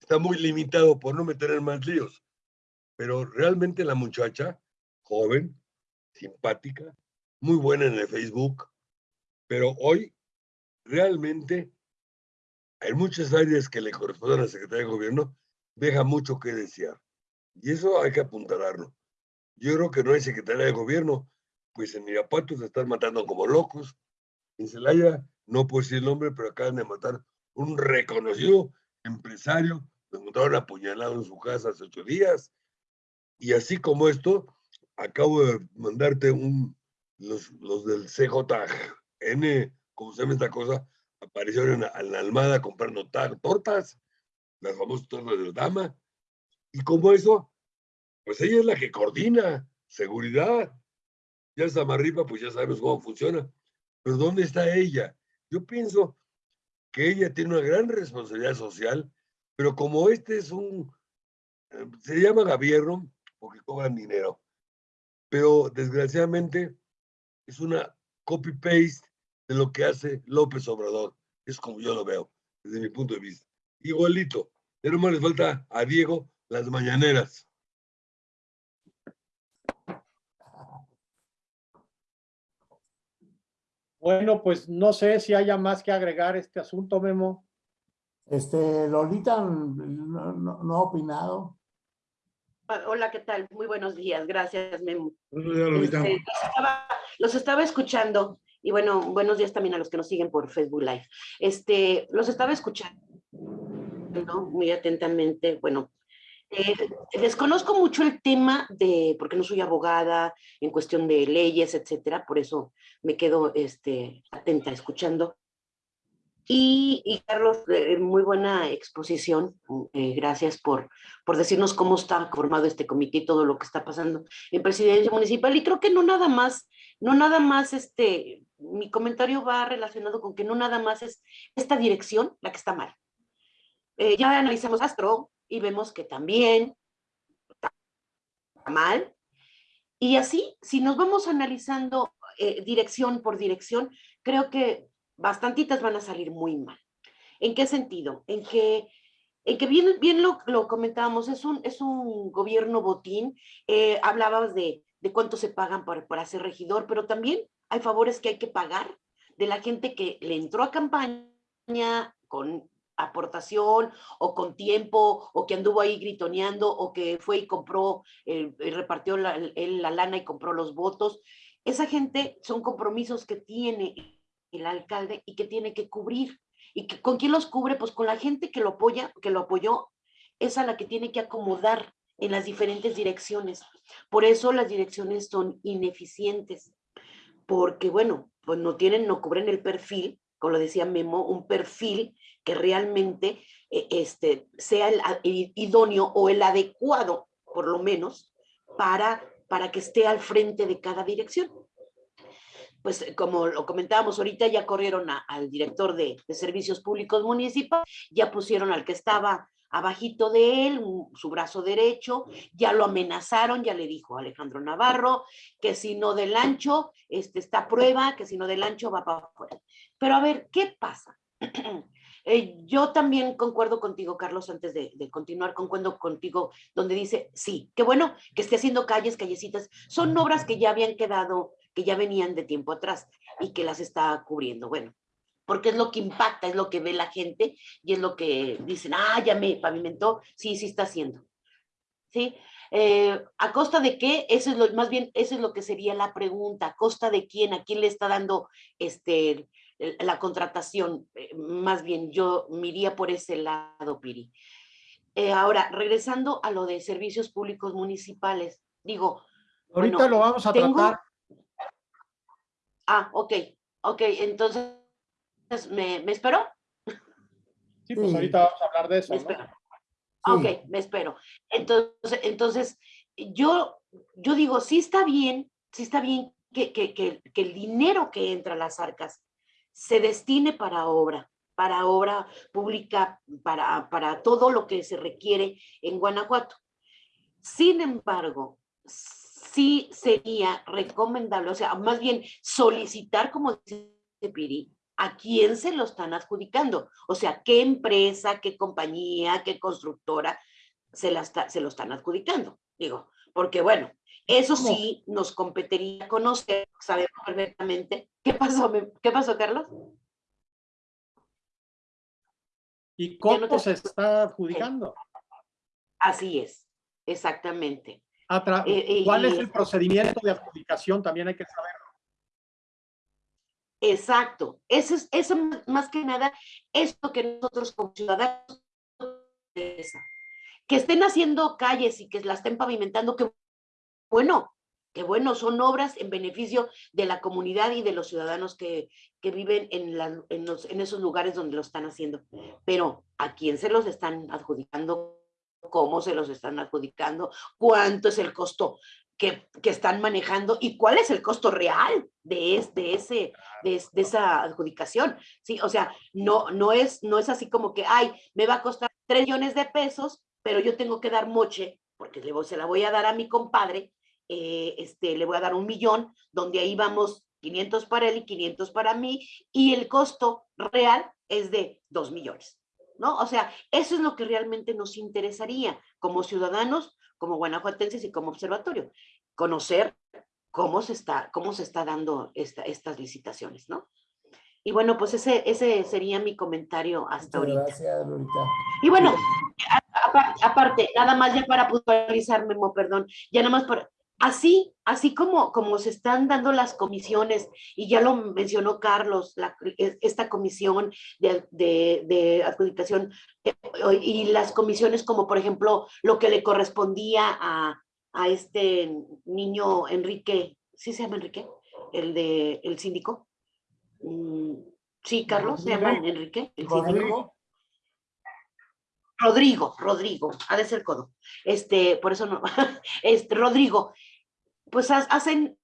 está muy limitado por no meter en más líos, pero realmente la muchacha, joven, simpática, muy buena en el Facebook, pero hoy realmente hay muchas áreas que le corresponden a la Secretaría de Gobierno, deja mucho que desear. Y eso hay que apuntalarlo. Yo creo que no hay Secretaría de Gobierno, pues en Irapuato se están matando como locos. En Celaya, no puedo decir el nombre, pero acaban de matar un reconocido empresario, lo encontraron apuñalado en su casa hace ocho días. Y así como esto, acabo de mandarte un, los, los del CJN, como se llama esta cosa, aparecieron en, la Almada comprando tortas, las famosas tortas de dama. Y como eso, pues ella es la que coordina seguridad. Ya está Marripa, pues ya sabemos cómo funciona. Pero ¿dónde está ella? Yo pienso que ella tiene una gran responsabilidad social, pero como este es un, eh, se llama gobierno porque cobran dinero, pero desgraciadamente es una copy-paste de lo que hace López Obrador. Es como yo lo veo, desde mi punto de vista. Igualito, pero más le falta a Diego las mañaneras. Bueno, pues no sé si haya más que agregar este asunto, Memo. Este, Lolita no, no, no ha opinado. Ah, hola, ¿qué tal? Muy buenos días. Gracias, Memo. Buenos días, Lolita. Este, los, estaba, los, estaba, escuchando y bueno, buenos días también a los que nos siguen por Facebook Live. Este, los estaba escuchando ¿no? muy atentamente. Bueno, eh, desconozco mucho el tema de, porque no soy abogada en cuestión de leyes, etcétera, por eso me quedo este, atenta escuchando. Y, y Carlos, eh, muy buena exposición, eh, gracias por, por decirnos cómo está formado este comité y todo lo que está pasando en presidencia municipal. Y creo que no nada más, no nada más, este, mi comentario va relacionado con que no nada más es esta dirección la que está mal. Eh, ya analizamos Astro, y vemos que también está mal. Y así, si nos vamos analizando eh, dirección por dirección, creo que bastantitas van a salir muy mal. ¿En qué sentido? En que, en que bien, bien lo, comentábamos, es un, es un gobierno botín, eh, hablabas de, de cuánto se pagan para, para ser regidor, pero también hay favores que hay que pagar de la gente que le entró a campaña con aportación o con tiempo o que anduvo ahí gritoneando o que fue y compró, eh, repartió la, la lana y compró los votos. Esa gente son compromisos que tiene el alcalde y que tiene que cubrir. ¿Y que, con quién los cubre? Pues con la gente que lo apoya, que lo apoyó, es a la que tiene que acomodar en las diferentes direcciones. Por eso las direcciones son ineficientes, porque bueno, pues no tienen, no cubren el perfil, como lo decía Memo, un perfil que realmente eh, este, sea el, idóneo o el adecuado, por lo menos, para, para que esté al frente de cada dirección. Pues como lo comentábamos ahorita, ya corrieron al director de, Servicios Públicos Municipales, ya pusieron al que estaba abajito de él, su brazo derecho, ya lo amenazaron, ya le dijo Alejandro Navarro que si no del ancho, este, está prueba, que si no del ancho va para afuera. Pero a ver, ¿qué pasa? Eh, yo también concuerdo contigo, Carlos, antes de, continuar, concuerdo contigo, donde dice, sí, qué bueno que esté haciendo calles, callecitas, son obras que ya habían quedado, que ya venían de tiempo atrás y que las está cubriendo. Bueno, porque es lo que impacta, es lo que ve la gente y es lo que dicen, ah, ya me pavimentó, sí, sí está haciendo. ¿Sí? Eh, ¿A costa de qué? Eso es lo, más bien, eso es lo que sería la pregunta, ¿a costa de quién? ¿A quién le está dando este, la contratación? Eh, más bien, yo miría por ese lado, Piri. Eh, ahora, regresando a lo de servicios públicos municipales, digo, Ahorita Bueno, lo vamos a tengo- tratar. ah, ok, ok, entonces, ¿me, me espero? Sí, pues Sí. ahorita vamos a hablar de eso, Me ¿no? espero. Ah, Sí. Ok, me espero. Entonces, entonces yo, yo digo, sí está bien, sí está bien que, que, que, que el dinero que entra a las arcas se destine para obra, para obra pública, para, para todo lo que se requiere en Guanajuato. Sin embargo, sí sería recomendable, o sea, más bien solicitar, como dice Piri, a quién se lo están adjudicando. O sea, qué empresa, qué compañía, qué constructora se, se lo están adjudicando. Digo, porque bueno, eso sí nos competiría conocer, sabemos perfectamente. ¿Qué pasó, qué pasó, Carlos? ¿Y no cómo te se está adjudicando? Así es, exactamente. Eh, eh, ¿Cuál es el procedimiento de adjudicación? También hay que saber. Exacto. Eso es, eso más- que nada es lo que nosotros como ciudadanos que estén haciendo calles y que la estén pavimentando, que bueno, que bueno, son obras en beneficio de la comunidad y de los ciudadanos que, que viven en, la- en, los- en esos lugares donde lo están haciendo. Pero ¿a quién se los están adjudicando? ¿Cómo se los están adjudicando? ¿Cuánto es el costo que, que están manejando? ¿Y cuál es el costo real de, es- de ese, de, es- de esa adjudicación? Sí, o sea, no, no, es, no es así como que, ay, me va a costar 3 millones de pesos, pero yo tengo que dar moche, porque se la voy a dar a mi compadre, eh, este, le voy a dar un millón, donde ahí vamos 500 para él y 500 para mí, y el costo real es de 2 millones, ¿no? O sea, eso es lo que realmente nos interesaría como ciudadanos, como guanajuatenses y como observatorio, conocer cómo se está, cómo se está dando esta, estas licitaciones, ¿no? Y bueno, pues ese, ese sería mi comentario hasta Muchas ahorita. gracias, Lorita. Y bueno, a- apar- aparte, nada más ya para puntualizar, Memo, perdón, ya nada más por, así, así como, como se están dando las comisiones, y ya lo mencionó Carlos, la- es- esta comisión de, de, de adjudicación, eh, y las comisiones como por ejemplo lo que le correspondía a, a este niño Enrique, ¿sí se llama Enrique? El de, el síndico. Mm, Sí, Carlos, se llama Enrique, el síndico. Rodrigo, Rodrigo, ha de ser codo. Este, por eso no, este, Rodrigo, pues ha- hacen,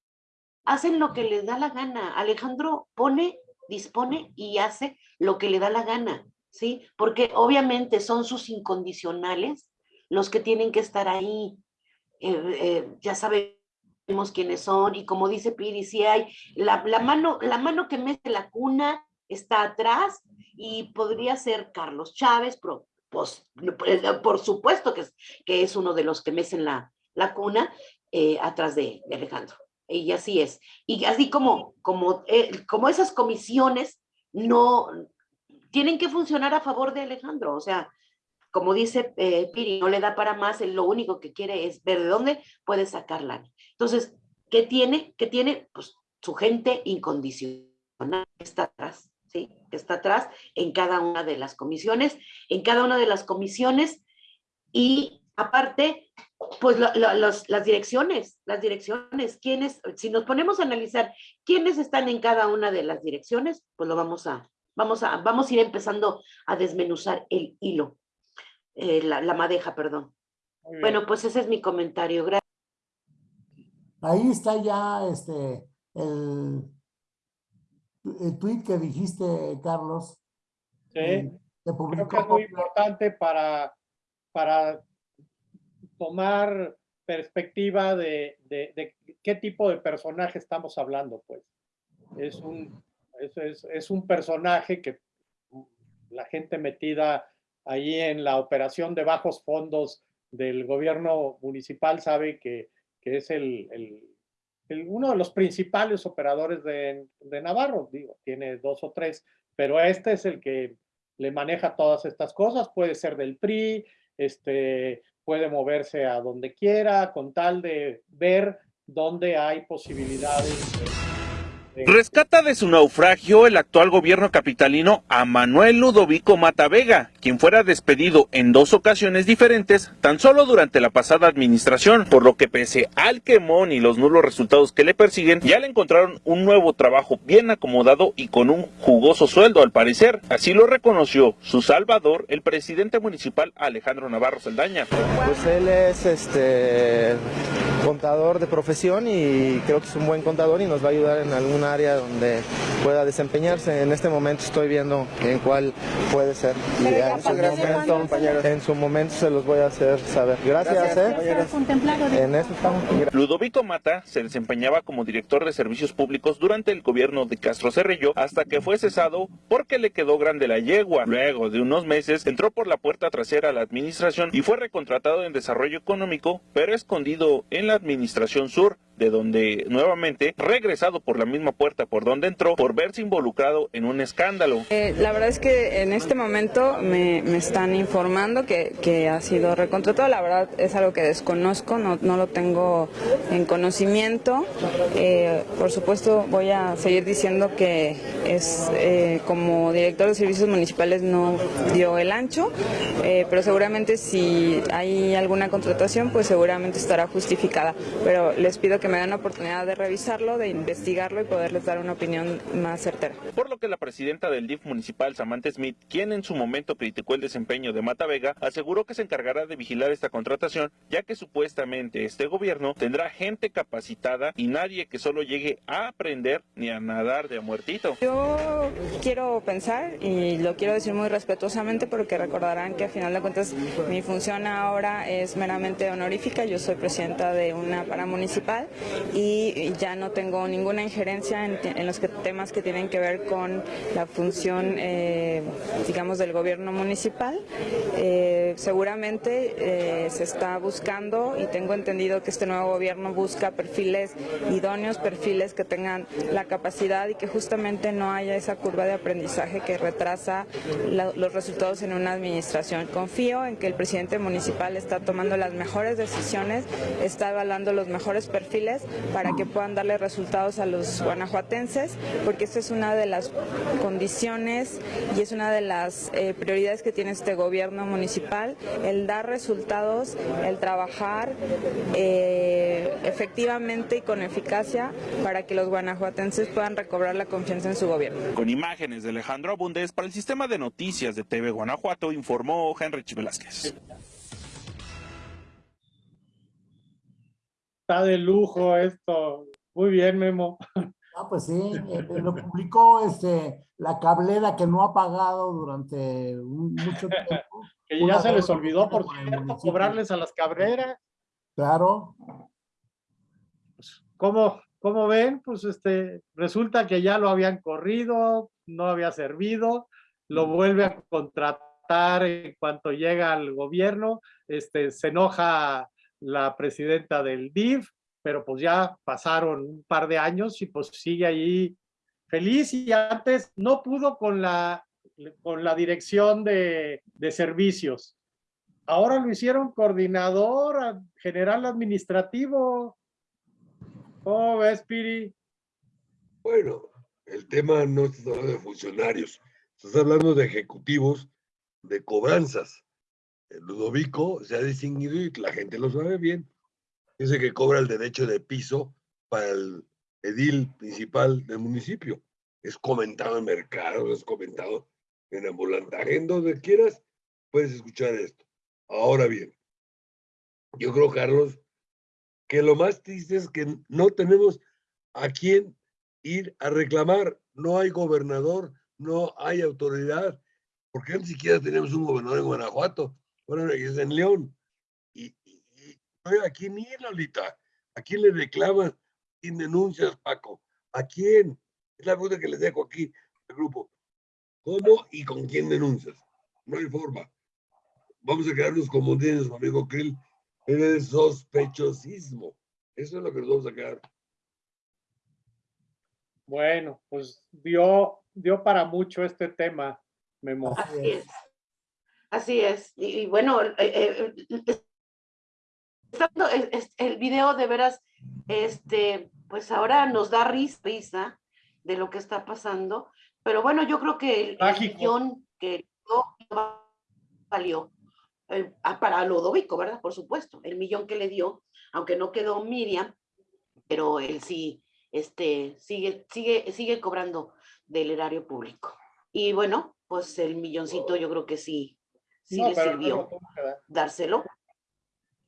hacen lo que les da la gana. Alejandro pone, dispone y hace lo que le da la gana, ¿sí? Porque obviamente son sus incondicionales los que tienen que estar ahí. Eh, eh, ya sabemos quiénes son y como dice Piri, si hay la, la mano, la mano que mete la cuna está atrás y podría ser Carlos Chávez, pero pues, por, por supuesto que es, que es uno de los que mecen la, la cuna eh, atrás de, Alejandro. Y así es. Y así como, como, eh, como esas comisiones no tienen que funcionar a favor de Alejandro. O sea, como dice eh, Piri, no le da para más, lo único que quiere es ver de dónde puede sacarla. Entonces, ¿qué tiene? ¿Qué tiene? Pues su gente incondicional está atrás, ¿sí? Que está atrás en cada una de las comisiones, en cada una de las comisiones y aparte, pues lo- lo- los- las direcciones, las direcciones, quiénes, si nos ponemos a analizar quiénes están en cada una de las direcciones, pues lo vamos a, vamos a, vamos a ir empezando a desmenuzar el hilo, eh, la, la madeja, perdón. Bueno, pues ese es mi comentario. Gracias. Ahí está ya este, el, el tweet que dijiste, Carlos. Sí. eh, que Creo publicó que es muy importante para, para tomar perspectiva de, de- de qué tipo de personaje estamos hablando, pues. Es un, es, es- es un personaje que la gente metida ahí en la operación de bajos fondos del gobierno municipal sabe que, que es el, el- uno de los principales operadores de, Navarro, digo, tiene dos o tres, pero este es el que le maneja todas estas cosas, puede ser del PRI, este, puede moverse a donde quiera, con tal de ver dónde hay posibilidades. de- de- Rescata de su naufragio el actual gobierno capitalino a Manuel Ludovico Matavega, quien fuera despedido en dos ocasiones diferentes tan solo durante la pasada administración, por lo que pese al quemón y los nulos resultados que le persiguen, ya le encontraron un nuevo trabajo bien acomodado y con un jugoso sueldo al parecer. Así lo reconoció su salvador, el presidente municipal Alejandro Navarro Saldaña. Pues él es este contador de profesión y creo que es un buen contador y nos va a ayudar en algún área donde pueda desempeñarse. En este momento estoy viendo en cuál puede ser. Y Pero en, su momento, cuándo en su momento se los voy a hacer saber. Gracias, ¿eh? ¿Ya está contemplado de- En eso estamos. Ludovico Mata se desempeñaba como director de servicios públicos durante el gobierno de Castro Cerrillo hasta que fue cesado porque le quedó grande la yegua. Luego de unos meses entró por la puerta trasera a la administración y fue recontratado en desarrollo económico, pero escondido en la administración sur de donde nuevamente regresado por la misma puerta por donde entró por verse involucrado en un escándalo. Eh, la verdad es que en este momento me, me están informando que, que ha sido recontratado. La verdad es algo que desconozco, no, no lo tengo en conocimiento. Eh, por supuesto, voy a seguir diciendo que es eh, como director de servicios municipales no dio el ancho, pero seguramente si hay alguna contratación, pues seguramente estará justificada. Pero les pido que me den la oportunidad de revisarlo, de investigarlo y poderles dar una opinión más certera. Por lo que la presidenta del DIF municipal, Samantha Smith, quien en su momento criticó el desempeño de Mata Vega, aseguró que se encargará de vigilar esta contratación, ya que supuestamente este gobierno tendrá gente capacitada y nadie que solo llegue a aprender ni a nadar de a muertito. Yo quiero pensar, y lo quiero decir muy respetuosamente, porque recordarán que a final de cuentas mi función ahora es meramente honorífica. Yo soy presidenta de una paramunicipal y ya no tengo ninguna injerencia en, los que- temas que tienen que ver con la función, eh, digamos, del gobierno municipal. Eh, seguramente eh, se está buscando y tengo entendido que este nuevo gobierno busca perfiles idóneos, perfiles que tengan la capacidad y que justamente no haya esa curva de aprendizaje que retrasa los resultados en una administración. Confío en que el presidente municipal está tomando las mejores decisiones, está evaluando los mejores perfiles para que puedan darle resultados a los guanajuatenses, porque esta es una de las condiciones y es una de las eh, prioridades que tiene este gobierno municipal, el dar resultados, el trabajar eh, efectivamente y con eficacia para que los guanajuatenses puedan recobrar la confianza en su gobierno. Con imágenes de Alejandro Abundés para el sistema de noticias de TV Guanajuato, informó Henrich Velázquez. Está de lujo esto. Muy bien, Memo. Ah, pues sí, eh, eh, lo publicó este, la cablera que no ha pagado durante un- mucho tiempo. Que Una ya se les olvidó, por cierto, cobrarles a las cabreras. Claro, ¿Cómo, cómo ven? Pues este, resulta que ya lo habían corrido, no había servido, lo vuelve a contratar en cuanto llega al gobierno, este, se enoja la presidenta del DIF, pero pues ya pasaron un par de años y pues sigue ahí feliz y antes no pudo con la, con la dirección de, de servicios. Ahora lo hicieron coordinador general administrativo. ¿Cómo ves, Piri? Bueno, el tema no hablando de funcionarios, estás hablando de ejecutivos de cobranzas. El Ludovico se ha distinguido y la gente lo sabe bien. Dice que cobra el derecho de piso para el edil principal del municipio. Es comentado en mercados, es comentado en ambulantaje, en donde quieras, puedes escuchar esto. Ahora bien, yo creo, Carlos, que lo más triste es que no tenemos a quién ir a reclamar. No hay gobernador, no hay autoridad, porque ni siquiera tenemos un gobernador en Guanajuato, bueno, es en León. Y, y, y ¿a quién ir, Lolita? ¿A quién le reclamas? ¿A quién denuncias, Paco? ¿A quién? Es la pregunta que les dejo aquí al grupo. ¿Cómo y con quién denuncias? No hay forma. Vamos a quedarnos como tienes, amigo Krill, en el sospechosismo. Eso es lo que nos vamos a quedar. Bueno, pues dio, dio para mucho este tema, Memo. Así es. Así es. Y, y bueno, eh, eh, eh, el video de veras, este, pues ahora nos da risa, risa de lo que está pasando. Pero bueno, yo creo que el, el millón que no valió ah, para Lodovico, ¿verdad? Por supuesto, el millón que le dio, aunque no quedó Miriam, pero él sí, este, sigue, sigue, sigue cobrando del erario público. Y bueno, pues el milloncito yo creo que sí, sí No, le sirvió dárselo.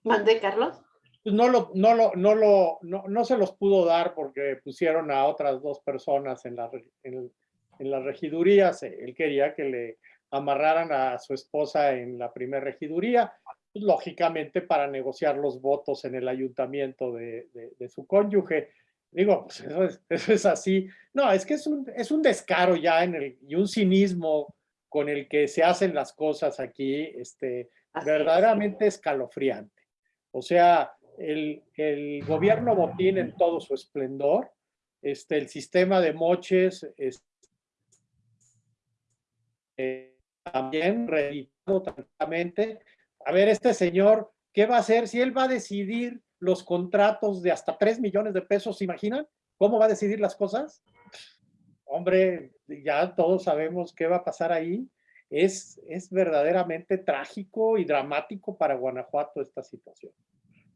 ¿Mandé, Carlos? Pues no lo, no lo, no lo, no, no se los pudo dar porque pusieron a otras dos personas en, la, en, en las regidurías. Eh, Él quería que le amarraran a su esposa en la primera regiduría, pues, lógicamente para negociar los votos en el ayuntamiento de, de- de su cónyuge. Digo, pues eso es, eso es así. No, es que es un, es un descaro ya en el, y un cinismo con el que se hacen las cosas aquí, este, Así es. verdaderamente escalofriante. O sea, el, el gobierno botín en todo su esplendor, este, el sistema de moches, es- eh, también reeditado tranquilamente. A ver, este señor, ¿qué va a hacer si él va a decidir los contratos de hasta 3 millones de pesos? ¿Se imaginan? ¿Cómo va a decidir las cosas? Hombre, ya todos sabemos qué va a pasar ahí. Es, es verdaderamente trágico y dramático para Guanajuato esta situación.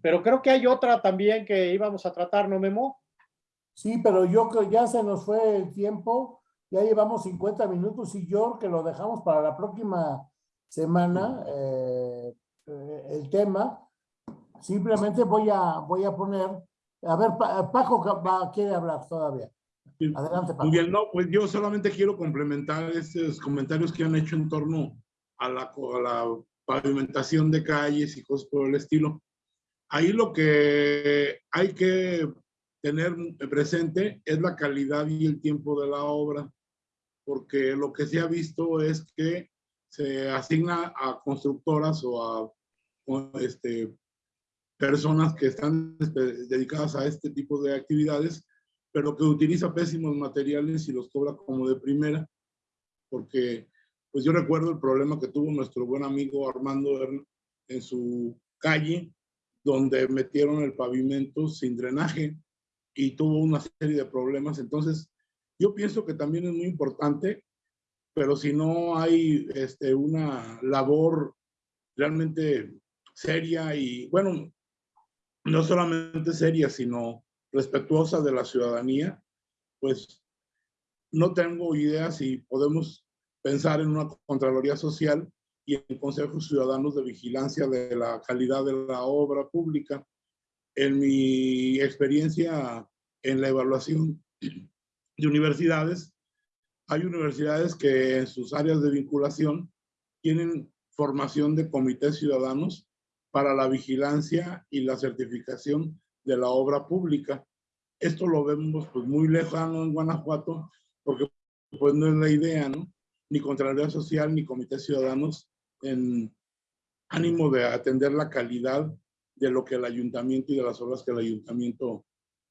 Pero creo que hay otra también que íbamos a tratar, ¿no, Memo? Sí, pero yo creo ya se nos fue el tiempo, ya llevamos 50 minutos y yo que lo dejamos para la próxima semana, eh, eh, el tema. Simplemente voy a, voy a poner, a ver, Pa- Paco quiere hablar todavía. Adelante, Paco. No, pues yo solamente quiero complementar estos comentarios que han hecho en torno a la, a la pavimentación de calles y cosas por el estilo. Ahí lo que hay que tener presente es la calidad y el tiempo de la obra, porque lo que se ha visto es que se asigna a constructoras o a este, personas que están dedicadas a este tipo de actividades pero que utiliza pésimos materiales y los cobra como de primera, porque pues yo recuerdo el problema que tuvo nuestro buen amigo Armando en su calle, donde metieron el pavimento sin drenaje y tuvo una serie de problemas. Entonces, yo pienso que también es muy importante, pero si no hay este, una labor realmente seria y, bueno, no solamente seria, sino respetuosa de la ciudadanía, pues no tengo idea si podemos pensar en una Contraloría Social y en consejos ciudadanos de vigilancia de la calidad de la obra pública. En mi experiencia en la evaluación de universidades, hay universidades que en sus áreas de vinculación tienen formación de comités ciudadanos para la vigilancia y la certificación de la obra pública. Esto lo vemos pues muy lejano en Guanajuato porque pues no es la idea, ¿no? Ni Contraloría Social ni Comités Ciudadanos en ánimo de atender la calidad de lo que el ayuntamiento y de las obras que el ayuntamiento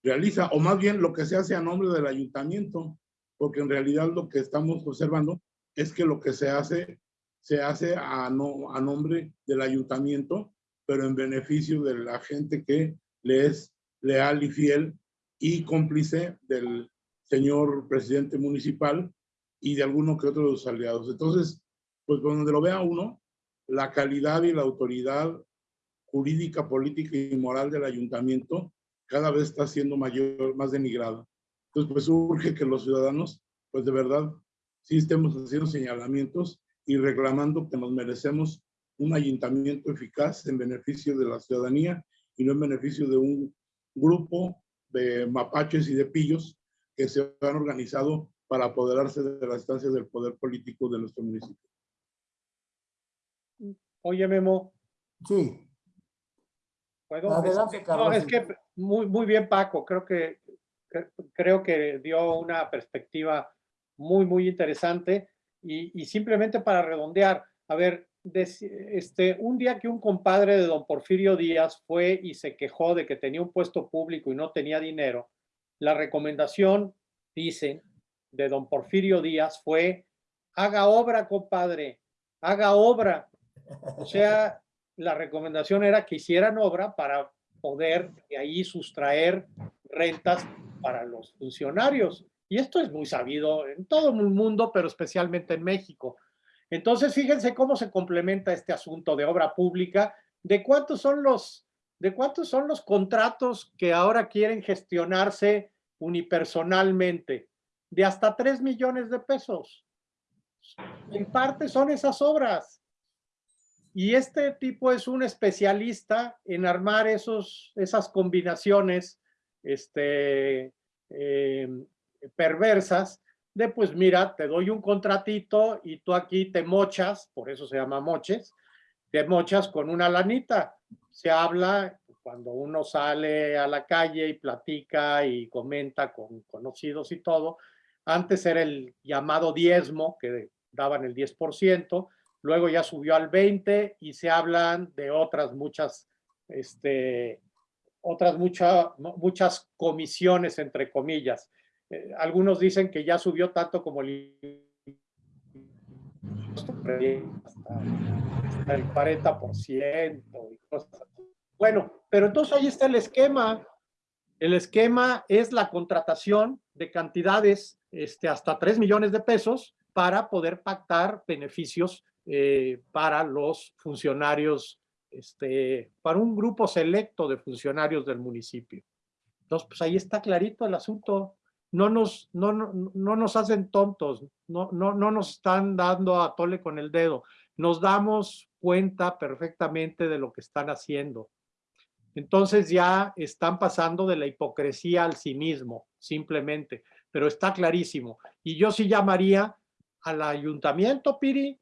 realiza, o más bien lo que se hace a nombre del ayuntamiento, porque en realidad lo que estamos observando es que lo que se hace, se hace a, no, a nombre del ayuntamiento, pero en beneficio de la gente que le es leal y fiel y cómplice del señor presidente municipal y de alguno que otro de sus aliados. Entonces, pues donde lo vea uno, la calidad y la autoridad jurídica, política y moral del ayuntamiento cada vez está siendo mayor, más denigrada. Entonces, pues urge que los ciudadanos, pues de verdad, sí estemos haciendo señalamientos y reclamando que nos merecemos un ayuntamiento eficaz en beneficio de la ciudadanía y no en beneficio de un grupo de mapaches y de pillos que se han organizado para apoderarse de las instancias del poder político de nuestro municipio. Oye, Memo, Sí, ¿puedo? Adelante, Carlos. No, es que muy, muy bien, Paco. Creo que, cre- creo que dio una perspectiva muy, muy interesante. Y, y simplemente para redondear, a ver, deci- este, un día que un compadre de don Porfirio Díaz fue y se quejó de que tenía un puesto público y no tenía dinero, la recomendación, dicen, de don Porfirio Díaz fue, haga obra, compadre, haga obra. O sea, la recomendación era que hicieran obra para poder de ahí sustraer rentas para los funcionarios. Y esto es muy sabido en todo el mundo, pero especialmente en México. Entonces, fíjense cómo se complementa este asunto de obra pública, de cuántos son los, de cuántos son los contratos que ahora quieren gestionarse unipersonalmente, de hasta 3 millones de pesos. En parte son esas obras. Y este tipo es un especialista en armar esos, esas combinaciones este, eh, perversas de pues mira, te doy un contratito y tú aquí te mochas, por eso se llama moches, te mochas con una lanita. Se habla cuando uno sale a la calle y platica y comenta con conocidos y todo. Antes era el llamado diezmo, que daban el 10%, luego ya subió al 20 y se hablan de otras muchas, este, otras mucha- muchas comisiones, entre comillas. Eh, algunos dicen que ya subió tanto como el hasta, hasta el 40% y cosas así. Bueno, pero entonces ahí está el esquema. El esquema es la contratación de cantidades este, hasta 3 millones de pesos para poder pactar beneficios eh, para los funcionarios, este, para un grupo selecto de funcionarios del municipio. Entonces, pues ahí está clarito el asunto. No nos, no, no, no nos hacen tontos, no, no, no nos están dando a tole con el dedo. Nos damos cuenta perfectamente de lo que están haciendo. Entonces ya están pasando de la hipocresía al cinismo, simplemente, pero está clarísimo. Y yo sí llamaría al ayuntamiento, Piri,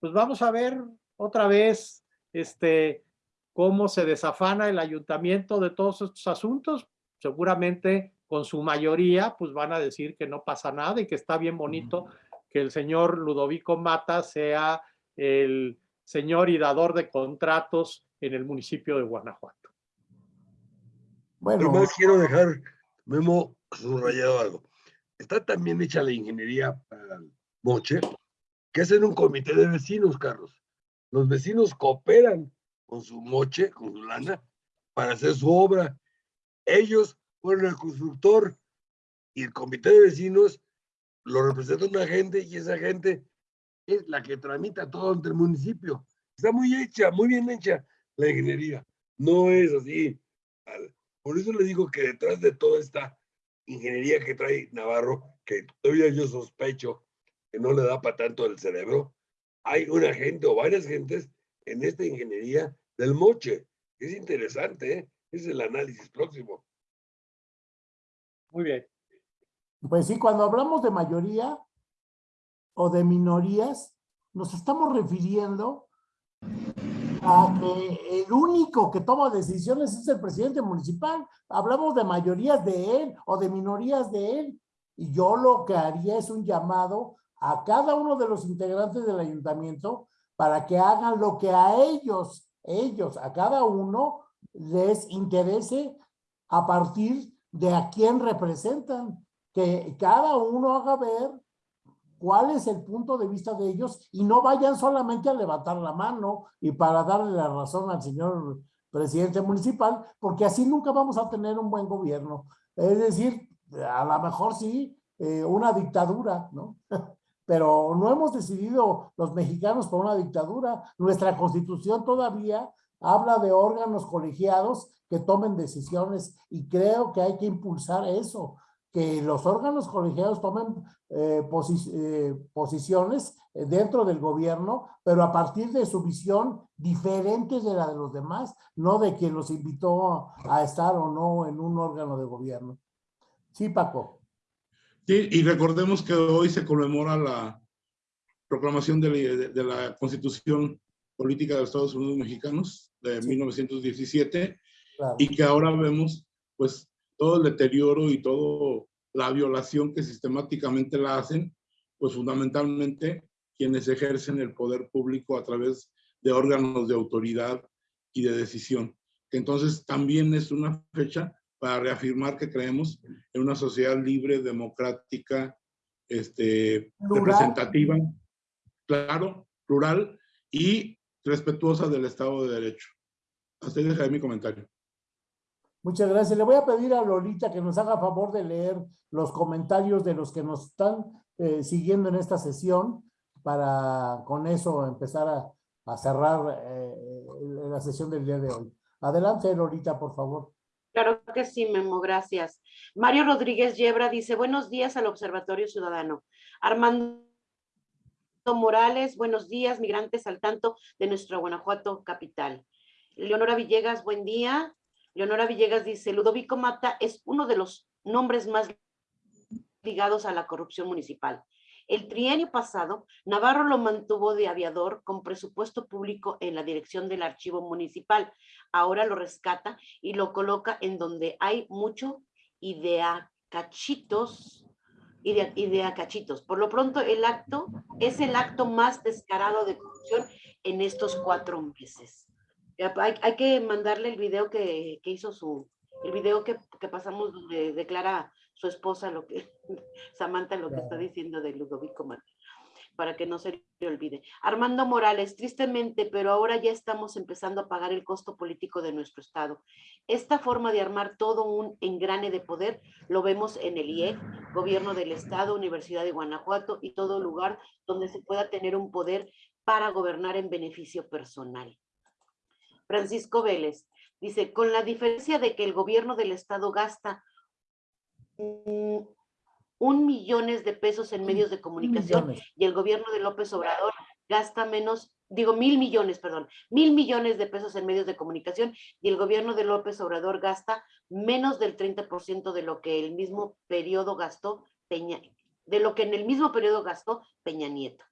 pues vamos a ver otra vez este, cómo se desafana el ayuntamiento de todos estos asuntos. Seguramente con su mayoría, pues van a decir que no pasa nada y que está bien bonito que el señor Ludovico Mata sea el señor y dador de contratos en el municipio de Guanajuato. bueno, Además, quiero dejar, Memo, subrayado algo. Está también hecha la ingeniería para el moche, que es en un comité de vecinos, Carlos. Los vecinos cooperan con su moche, con su lana, para hacer su obra. Ellos fueron el constructor y el comité de vecinos lo representa una gente y esa gente es la que tramita todo ante el municipio. Está muy hecha, muy bien hecha la ingeniería. No es así. al- Por eso le digo que detrás de toda esta ingeniería que trae Navarro, que todavía yo sospecho que no le da para tanto el cerebro, hay una gente o varias gentes en esta ingeniería del moche. Es interesante, ¿eh? es el análisis próximo. Muy bien. pues sí, cuando hablamos de mayoría o de minorías, nos estamos refiriendo a que el único que toma decisiones es el presidente municipal. Hablamos de mayorías de él o de minorías de él. Y yo lo que haría es un llamado a cada uno de los integrantes del ayuntamiento para que hagan lo que a ellos, ellos, a cada uno les interese a partir de a quién representan. Que cada uno haga ver cuál es el punto de vista de ellos y no vayan solamente a levantar la mano y para darle la razón al señor presidente municipal, porque así nunca vamos a tener un buen gobierno. Es decir, a lo mejor sí, eh, una dictadura, ¿no? Pero no hemos decidido los mexicanos por una dictadura. Nuestra constitución todavía habla de órganos colegiados que tomen decisiones y creo que hay que impulsar eso. que los órganos colegiados tomen eh, posi- eh, posiciones eh, dentro del gobierno, pero a partir de su visión diferente de la de los demás, no de quien los invitó a estar o no en un órgano de gobierno. Sí, Paco. Sí, y recordemos que hoy se conmemora la proclamación de la, de- de la Constitución Política de los Estados Unidos Mexicanos de Sí. 1917 Claro. y que ahora vemos pues todo el deterioro y toda la violación que sistemáticamente la hacen, pues fundamentalmente quienes ejercen el poder público a través de órganos de autoridad y de decisión. Entonces también es una fecha para reafirmar que creemos en una sociedad libre, democrática, este, Plural. representativa, claro, plural y respetuosa del Estado de Derecho. Hasta ahí dejaré mi comentario. Muchas gracias. Le voy a pedir a Lolita que nos haga favor de leer los comentarios de los que nos están eh, siguiendo en esta sesión para con eso empezar a, a cerrar eh, la sesión del día de hoy. Adelante, Lolita, por favor. Claro que sí, Memo, gracias. Mario Rodríguez Yebra dice, buenos días al Observatorio Ciudadano. Armando Morales, buenos días, migrantes al tanto de nuestra Guanajuato capital. Leonora Villegas, buen día. Leonora Villegas dice, Ludovico Mata es uno de los nombres más ligados a la corrupción municipal. El trienio pasado, Navarro lo mantuvo de aviador con presupuesto público en la dirección del archivo municipal. Ahora lo rescata y lo coloca en donde hay mucho idea cachitos, idea, idea cachitos. Por lo pronto, el acto es el acto más descarado de corrupción en estos cuatro meses. Hay que mandarle el video que, que hizo su, el video que, que pasamos donde declara su esposa lo que, Samantha lo que está diciendo de Ludovico Martínez para que no se le olvide. Armando Morales, tristemente, pero ahora ya estamos empezando a pagar el costo político de nuestro Estado. Esta forma de armar todo un engrane de poder lo vemos en el IEC, Gobierno del Estado, Universidad de Guanajuato y todo lugar donde se pueda tener un poder para gobernar en beneficio personal. Francisco Vélez dice, con la diferencia de que el gobierno del Estado gasta un millones de pesos en medios de comunicación Millones. y el gobierno de López Obrador gasta menos, digo mil millones, perdón, mil millones de pesos en medios de comunicación y el gobierno de López Obrador gasta menos del 30% de lo que el mismo periodo gastó Peña, de lo que en el mismo periodo gastó Peña Nieto.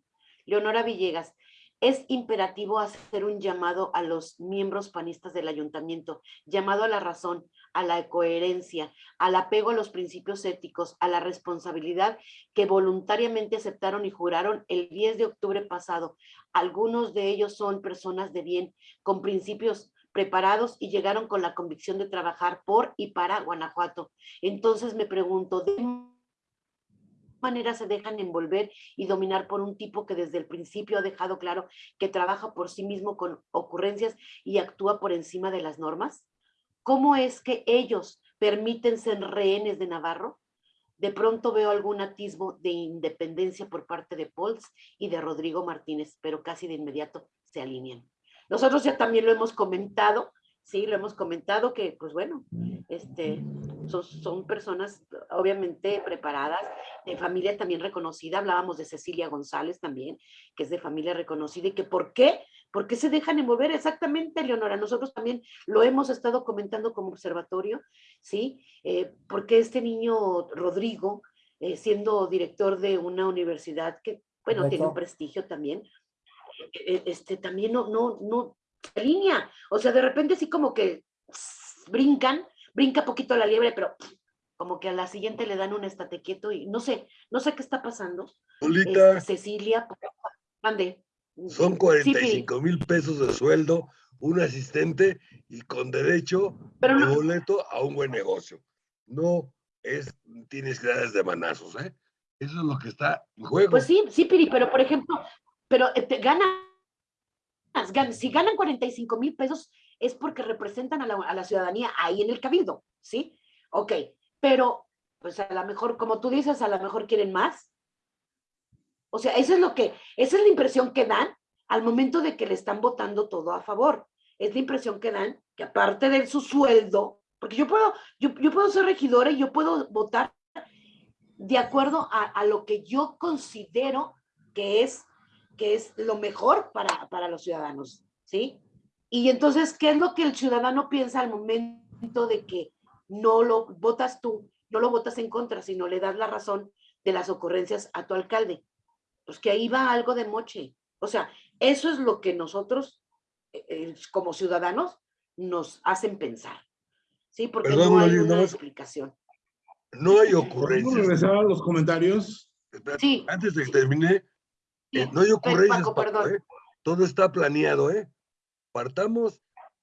Leonora Villegas, es imperativo hacer un llamado a los miembros panistas del ayuntamiento, llamado a la razón, a la coherencia, al apego a los principios éticos, a la responsabilidad que voluntariamente aceptaron y juraron el 10 de octubre pasado. Algunos de ellos son personas de bien, con principios preparados y llegaron con la convicción de trabajar por y para Guanajuato. Entonces me pregunto, ¿de qué manera se dejan envolver y dominar por un tipo que desde el principio ha dejado claro que trabaja por sí mismo con ocurrencias y actúa por encima de las normas? ¿Cómo es que ellos permiten ser rehenes de Navarro? De pronto veo algún atisbo de independencia por parte de Pols y de Rodrigo Martínez, pero casi de inmediato se alinean. Nosotros ya también lo hemos comentado, sí, lo hemos comentado que, pues bueno, este, son, son personas obviamente preparadas, de familia también reconocida, hablábamos de Cecilia González también, que es de familia reconocida y que ¿por qué? ¿Por qué se dejan envolver? Exactamente, Leonora, nosotros también lo hemos estado comentando como observatorio, ¿sí? Eh, porque este niño Rodrigo, eh, siendo director de una universidad que, bueno, tiene un Correcto. prestigio también, eh, este, también no, no, no, se alinea, o sea, de repente así como que pss, brincan, brinca poquito la liebre, pero pff, como que a la siguiente le dan un estate quieto y no sé, no sé qué está pasando. Cecilia, mande. Son Sí, 45 mil pesos de sueldo, un asistente y con derecho Pero de no- boleto a un buen negocio. No es, tienes que darles de manazos, ¿eh? Eso es lo que está en juego. Pues sí, sí, Piri, pero por ejemplo, pero eh, te ganas, gan- si ganan 45 mil pesos es porque representan a la, a la ciudadanía ahí en el cabildo, ¿sí? Ok, pero pues a lo mejor, como tú dices, a lo mejor quieren más. O sea, eso es lo que, esa es la impresión que dan al momento de que le están votando todo a favor. Es la impresión que dan que aparte de su sueldo, porque yo puedo, yo, yo puedo ser regidora y yo puedo votar de acuerdo a, a lo que yo considero que es, que es lo mejor para, para los ciudadanos, ¿sí? Y entonces, ¿qué es lo que el ciudadano piensa al momento de que no lo votas tú, no lo votas en contra, sino le das la razón de las ocurrencias a tu alcalde? Pues que ahí va algo de moche. O sea, eso es lo que nosotros, eh, eh, como ciudadanos, nos hacen pensar. ¿Sí? Porque Perdón, no hay una más. explicación. No hay ¿Podemos ocurrencias. regresar a los comentarios? Sí. Antes de que termine, Sí, eh, no hay ocurrencias, Paco, Paco, perdón. ¿eh? Todo está planeado, ¿eh? Partamos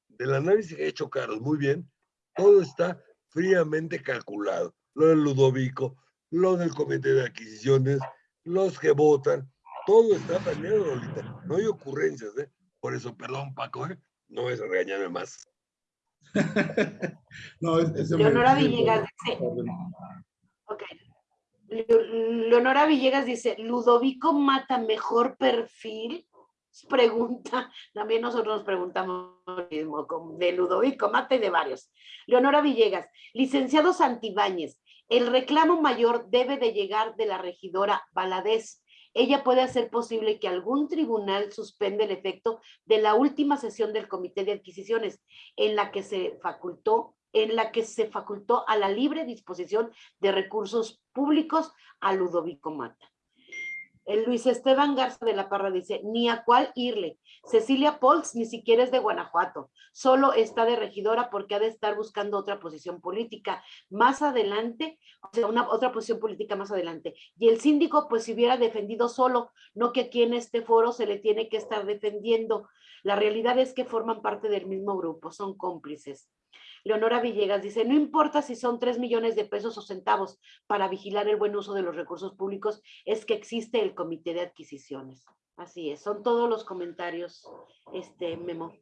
del análisis que ha hecho Carlos, muy bien. Todo está fríamente calculado. Lo del Ludovico, lo del comité de adquisiciones, los que votan, todo está planeado, Lolita. No hay ocurrencias, ¿eh? Por eso, perdón, Paco, ¿eh? No es regañarme más. No, es- me- Leonora Villegas dice, ok. Le- Leonora Villegas dice, ¿Ludovico mata mejor perfil? Pregunta, también nosotros nos preguntamos lo mismo, con- de Ludovico Mata y de varios. Leonora Villegas, licenciado Santibáñez, el reclamo mayor debe de llegar de la regidora Valadez. Ella puede hacer posible que algún tribunal suspenda el efecto de la última sesión del Comité de Adquisiciones, en la que se facultó, en la que se facultó a la libre disposición de recursos públicos a Ludovico Mata. El Luis Esteban Garza de la Parra dice, ni a cuál irle. Cecilia Pols ni siquiera es de Guanajuato, solo está de regidora porque ha de estar buscando otra posición política más adelante, o sea, una otra posición política más adelante. Y el síndico pues si hubiera defendido solo, no que aquí en este foro se le tiene que estar defendiendo. La realidad es que forman parte del mismo grupo, son cómplices. Leonora Villegas dice, no importa si son tres millones de pesos o centavos para vigilar el buen uso de los recursos públicos, es que existe el comité de adquisiciones. Así es, son todos los comentarios, este Memo.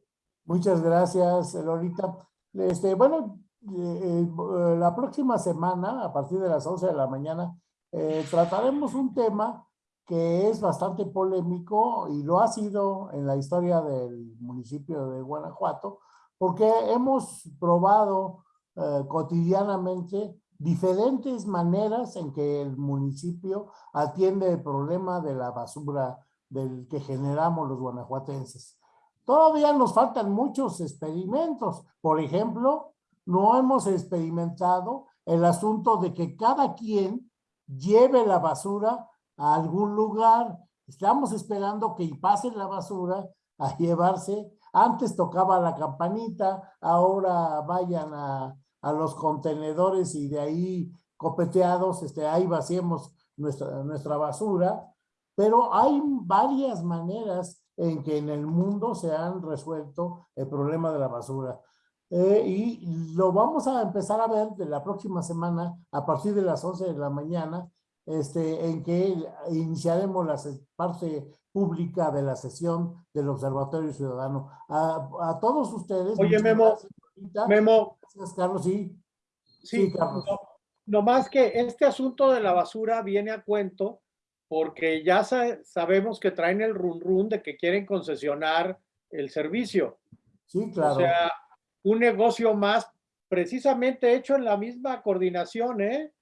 Muchas gracias, Lolita. Este, bueno, eh, eh, la próxima semana, a partir de las 11 de la mañana, eh, trataremos un tema que es bastante polémico y lo ha sido en la historia del municipio de Guanajuato, porque hemos probado eh, cotidianamente diferentes maneras en que el municipio atiende el problema de la basura del que generamos los guanajuatenses. Todavía nos faltan muchos experimentos. Por ejemplo, no hemos experimentado el asunto de que cada quien lleve la basura a algún lugar. Estamos esperando que pasen la basura a llevarse. Antes tocaba la campanita, ahora vayan a, a los contenedores y de ahí copeteados, este, ahí vaciemos nuestra, nuestra basura. Pero hay varias maneras en que en el mundo se han resuelto el problema de la basura. Eh, y lo vamos a empezar a ver de la próxima semana a partir de las 11 de la mañana, este, en que iniciaremos la parte pública de la sesión del Observatorio Ciudadano. A, a todos ustedes. Oye, Memo, gracias. Memo, Gracias, Carlos. Sí, sí, Sí, Carlos. no, no más que este asunto de la basura viene a cuento porque ya sa- sabemos que traen el run run de que quieren concesionar el servicio. sí, claro. O sea, un negocio más precisamente hecho en la misma coordinación, ¿eh?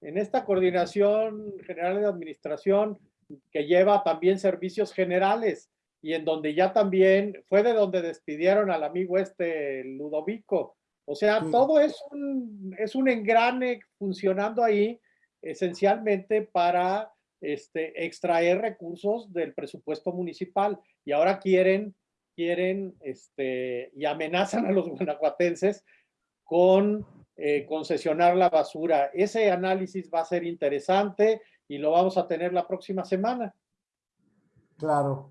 En esta coordinación general de administración que lleva también servicios generales y en donde ya también fue de donde despidieron al amigo este Ludovico. O sea, Sí. todo es un, es un engrane funcionando ahí esencialmente para este, extraer recursos del presupuesto municipal y ahora quieren, quieren este, y amenazan a los guanajuatenses con eh, concesionar la basura. Ese análisis va a ser interesante y lo vamos a tener la próxima semana. Claro.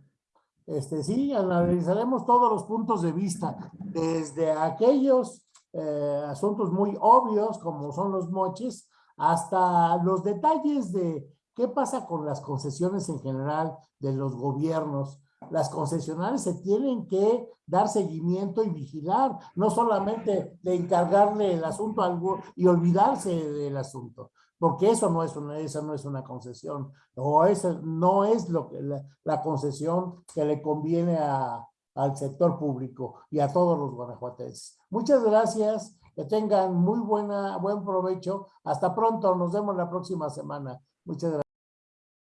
Este, sí, analizaremos todos los puntos de vista, desde aquellos eh, asuntos muy obvios como son los moches, hasta los detalles de qué pasa con las concesiones en general de los gobiernos. Las concesionarias se tienen que dar seguimiento y vigilar, no solamente de encargarle el asunto algo y olvidarse del asunto porque eso no es una, esa no es una concesión, o eso no es lo que la, la concesión que le conviene a, al sector público y a todos los guanajuatenses. Muchas gracias Que tengan muy buena, buen provecho. Hasta pronto, nos vemos la próxima semana. Muchas gracias.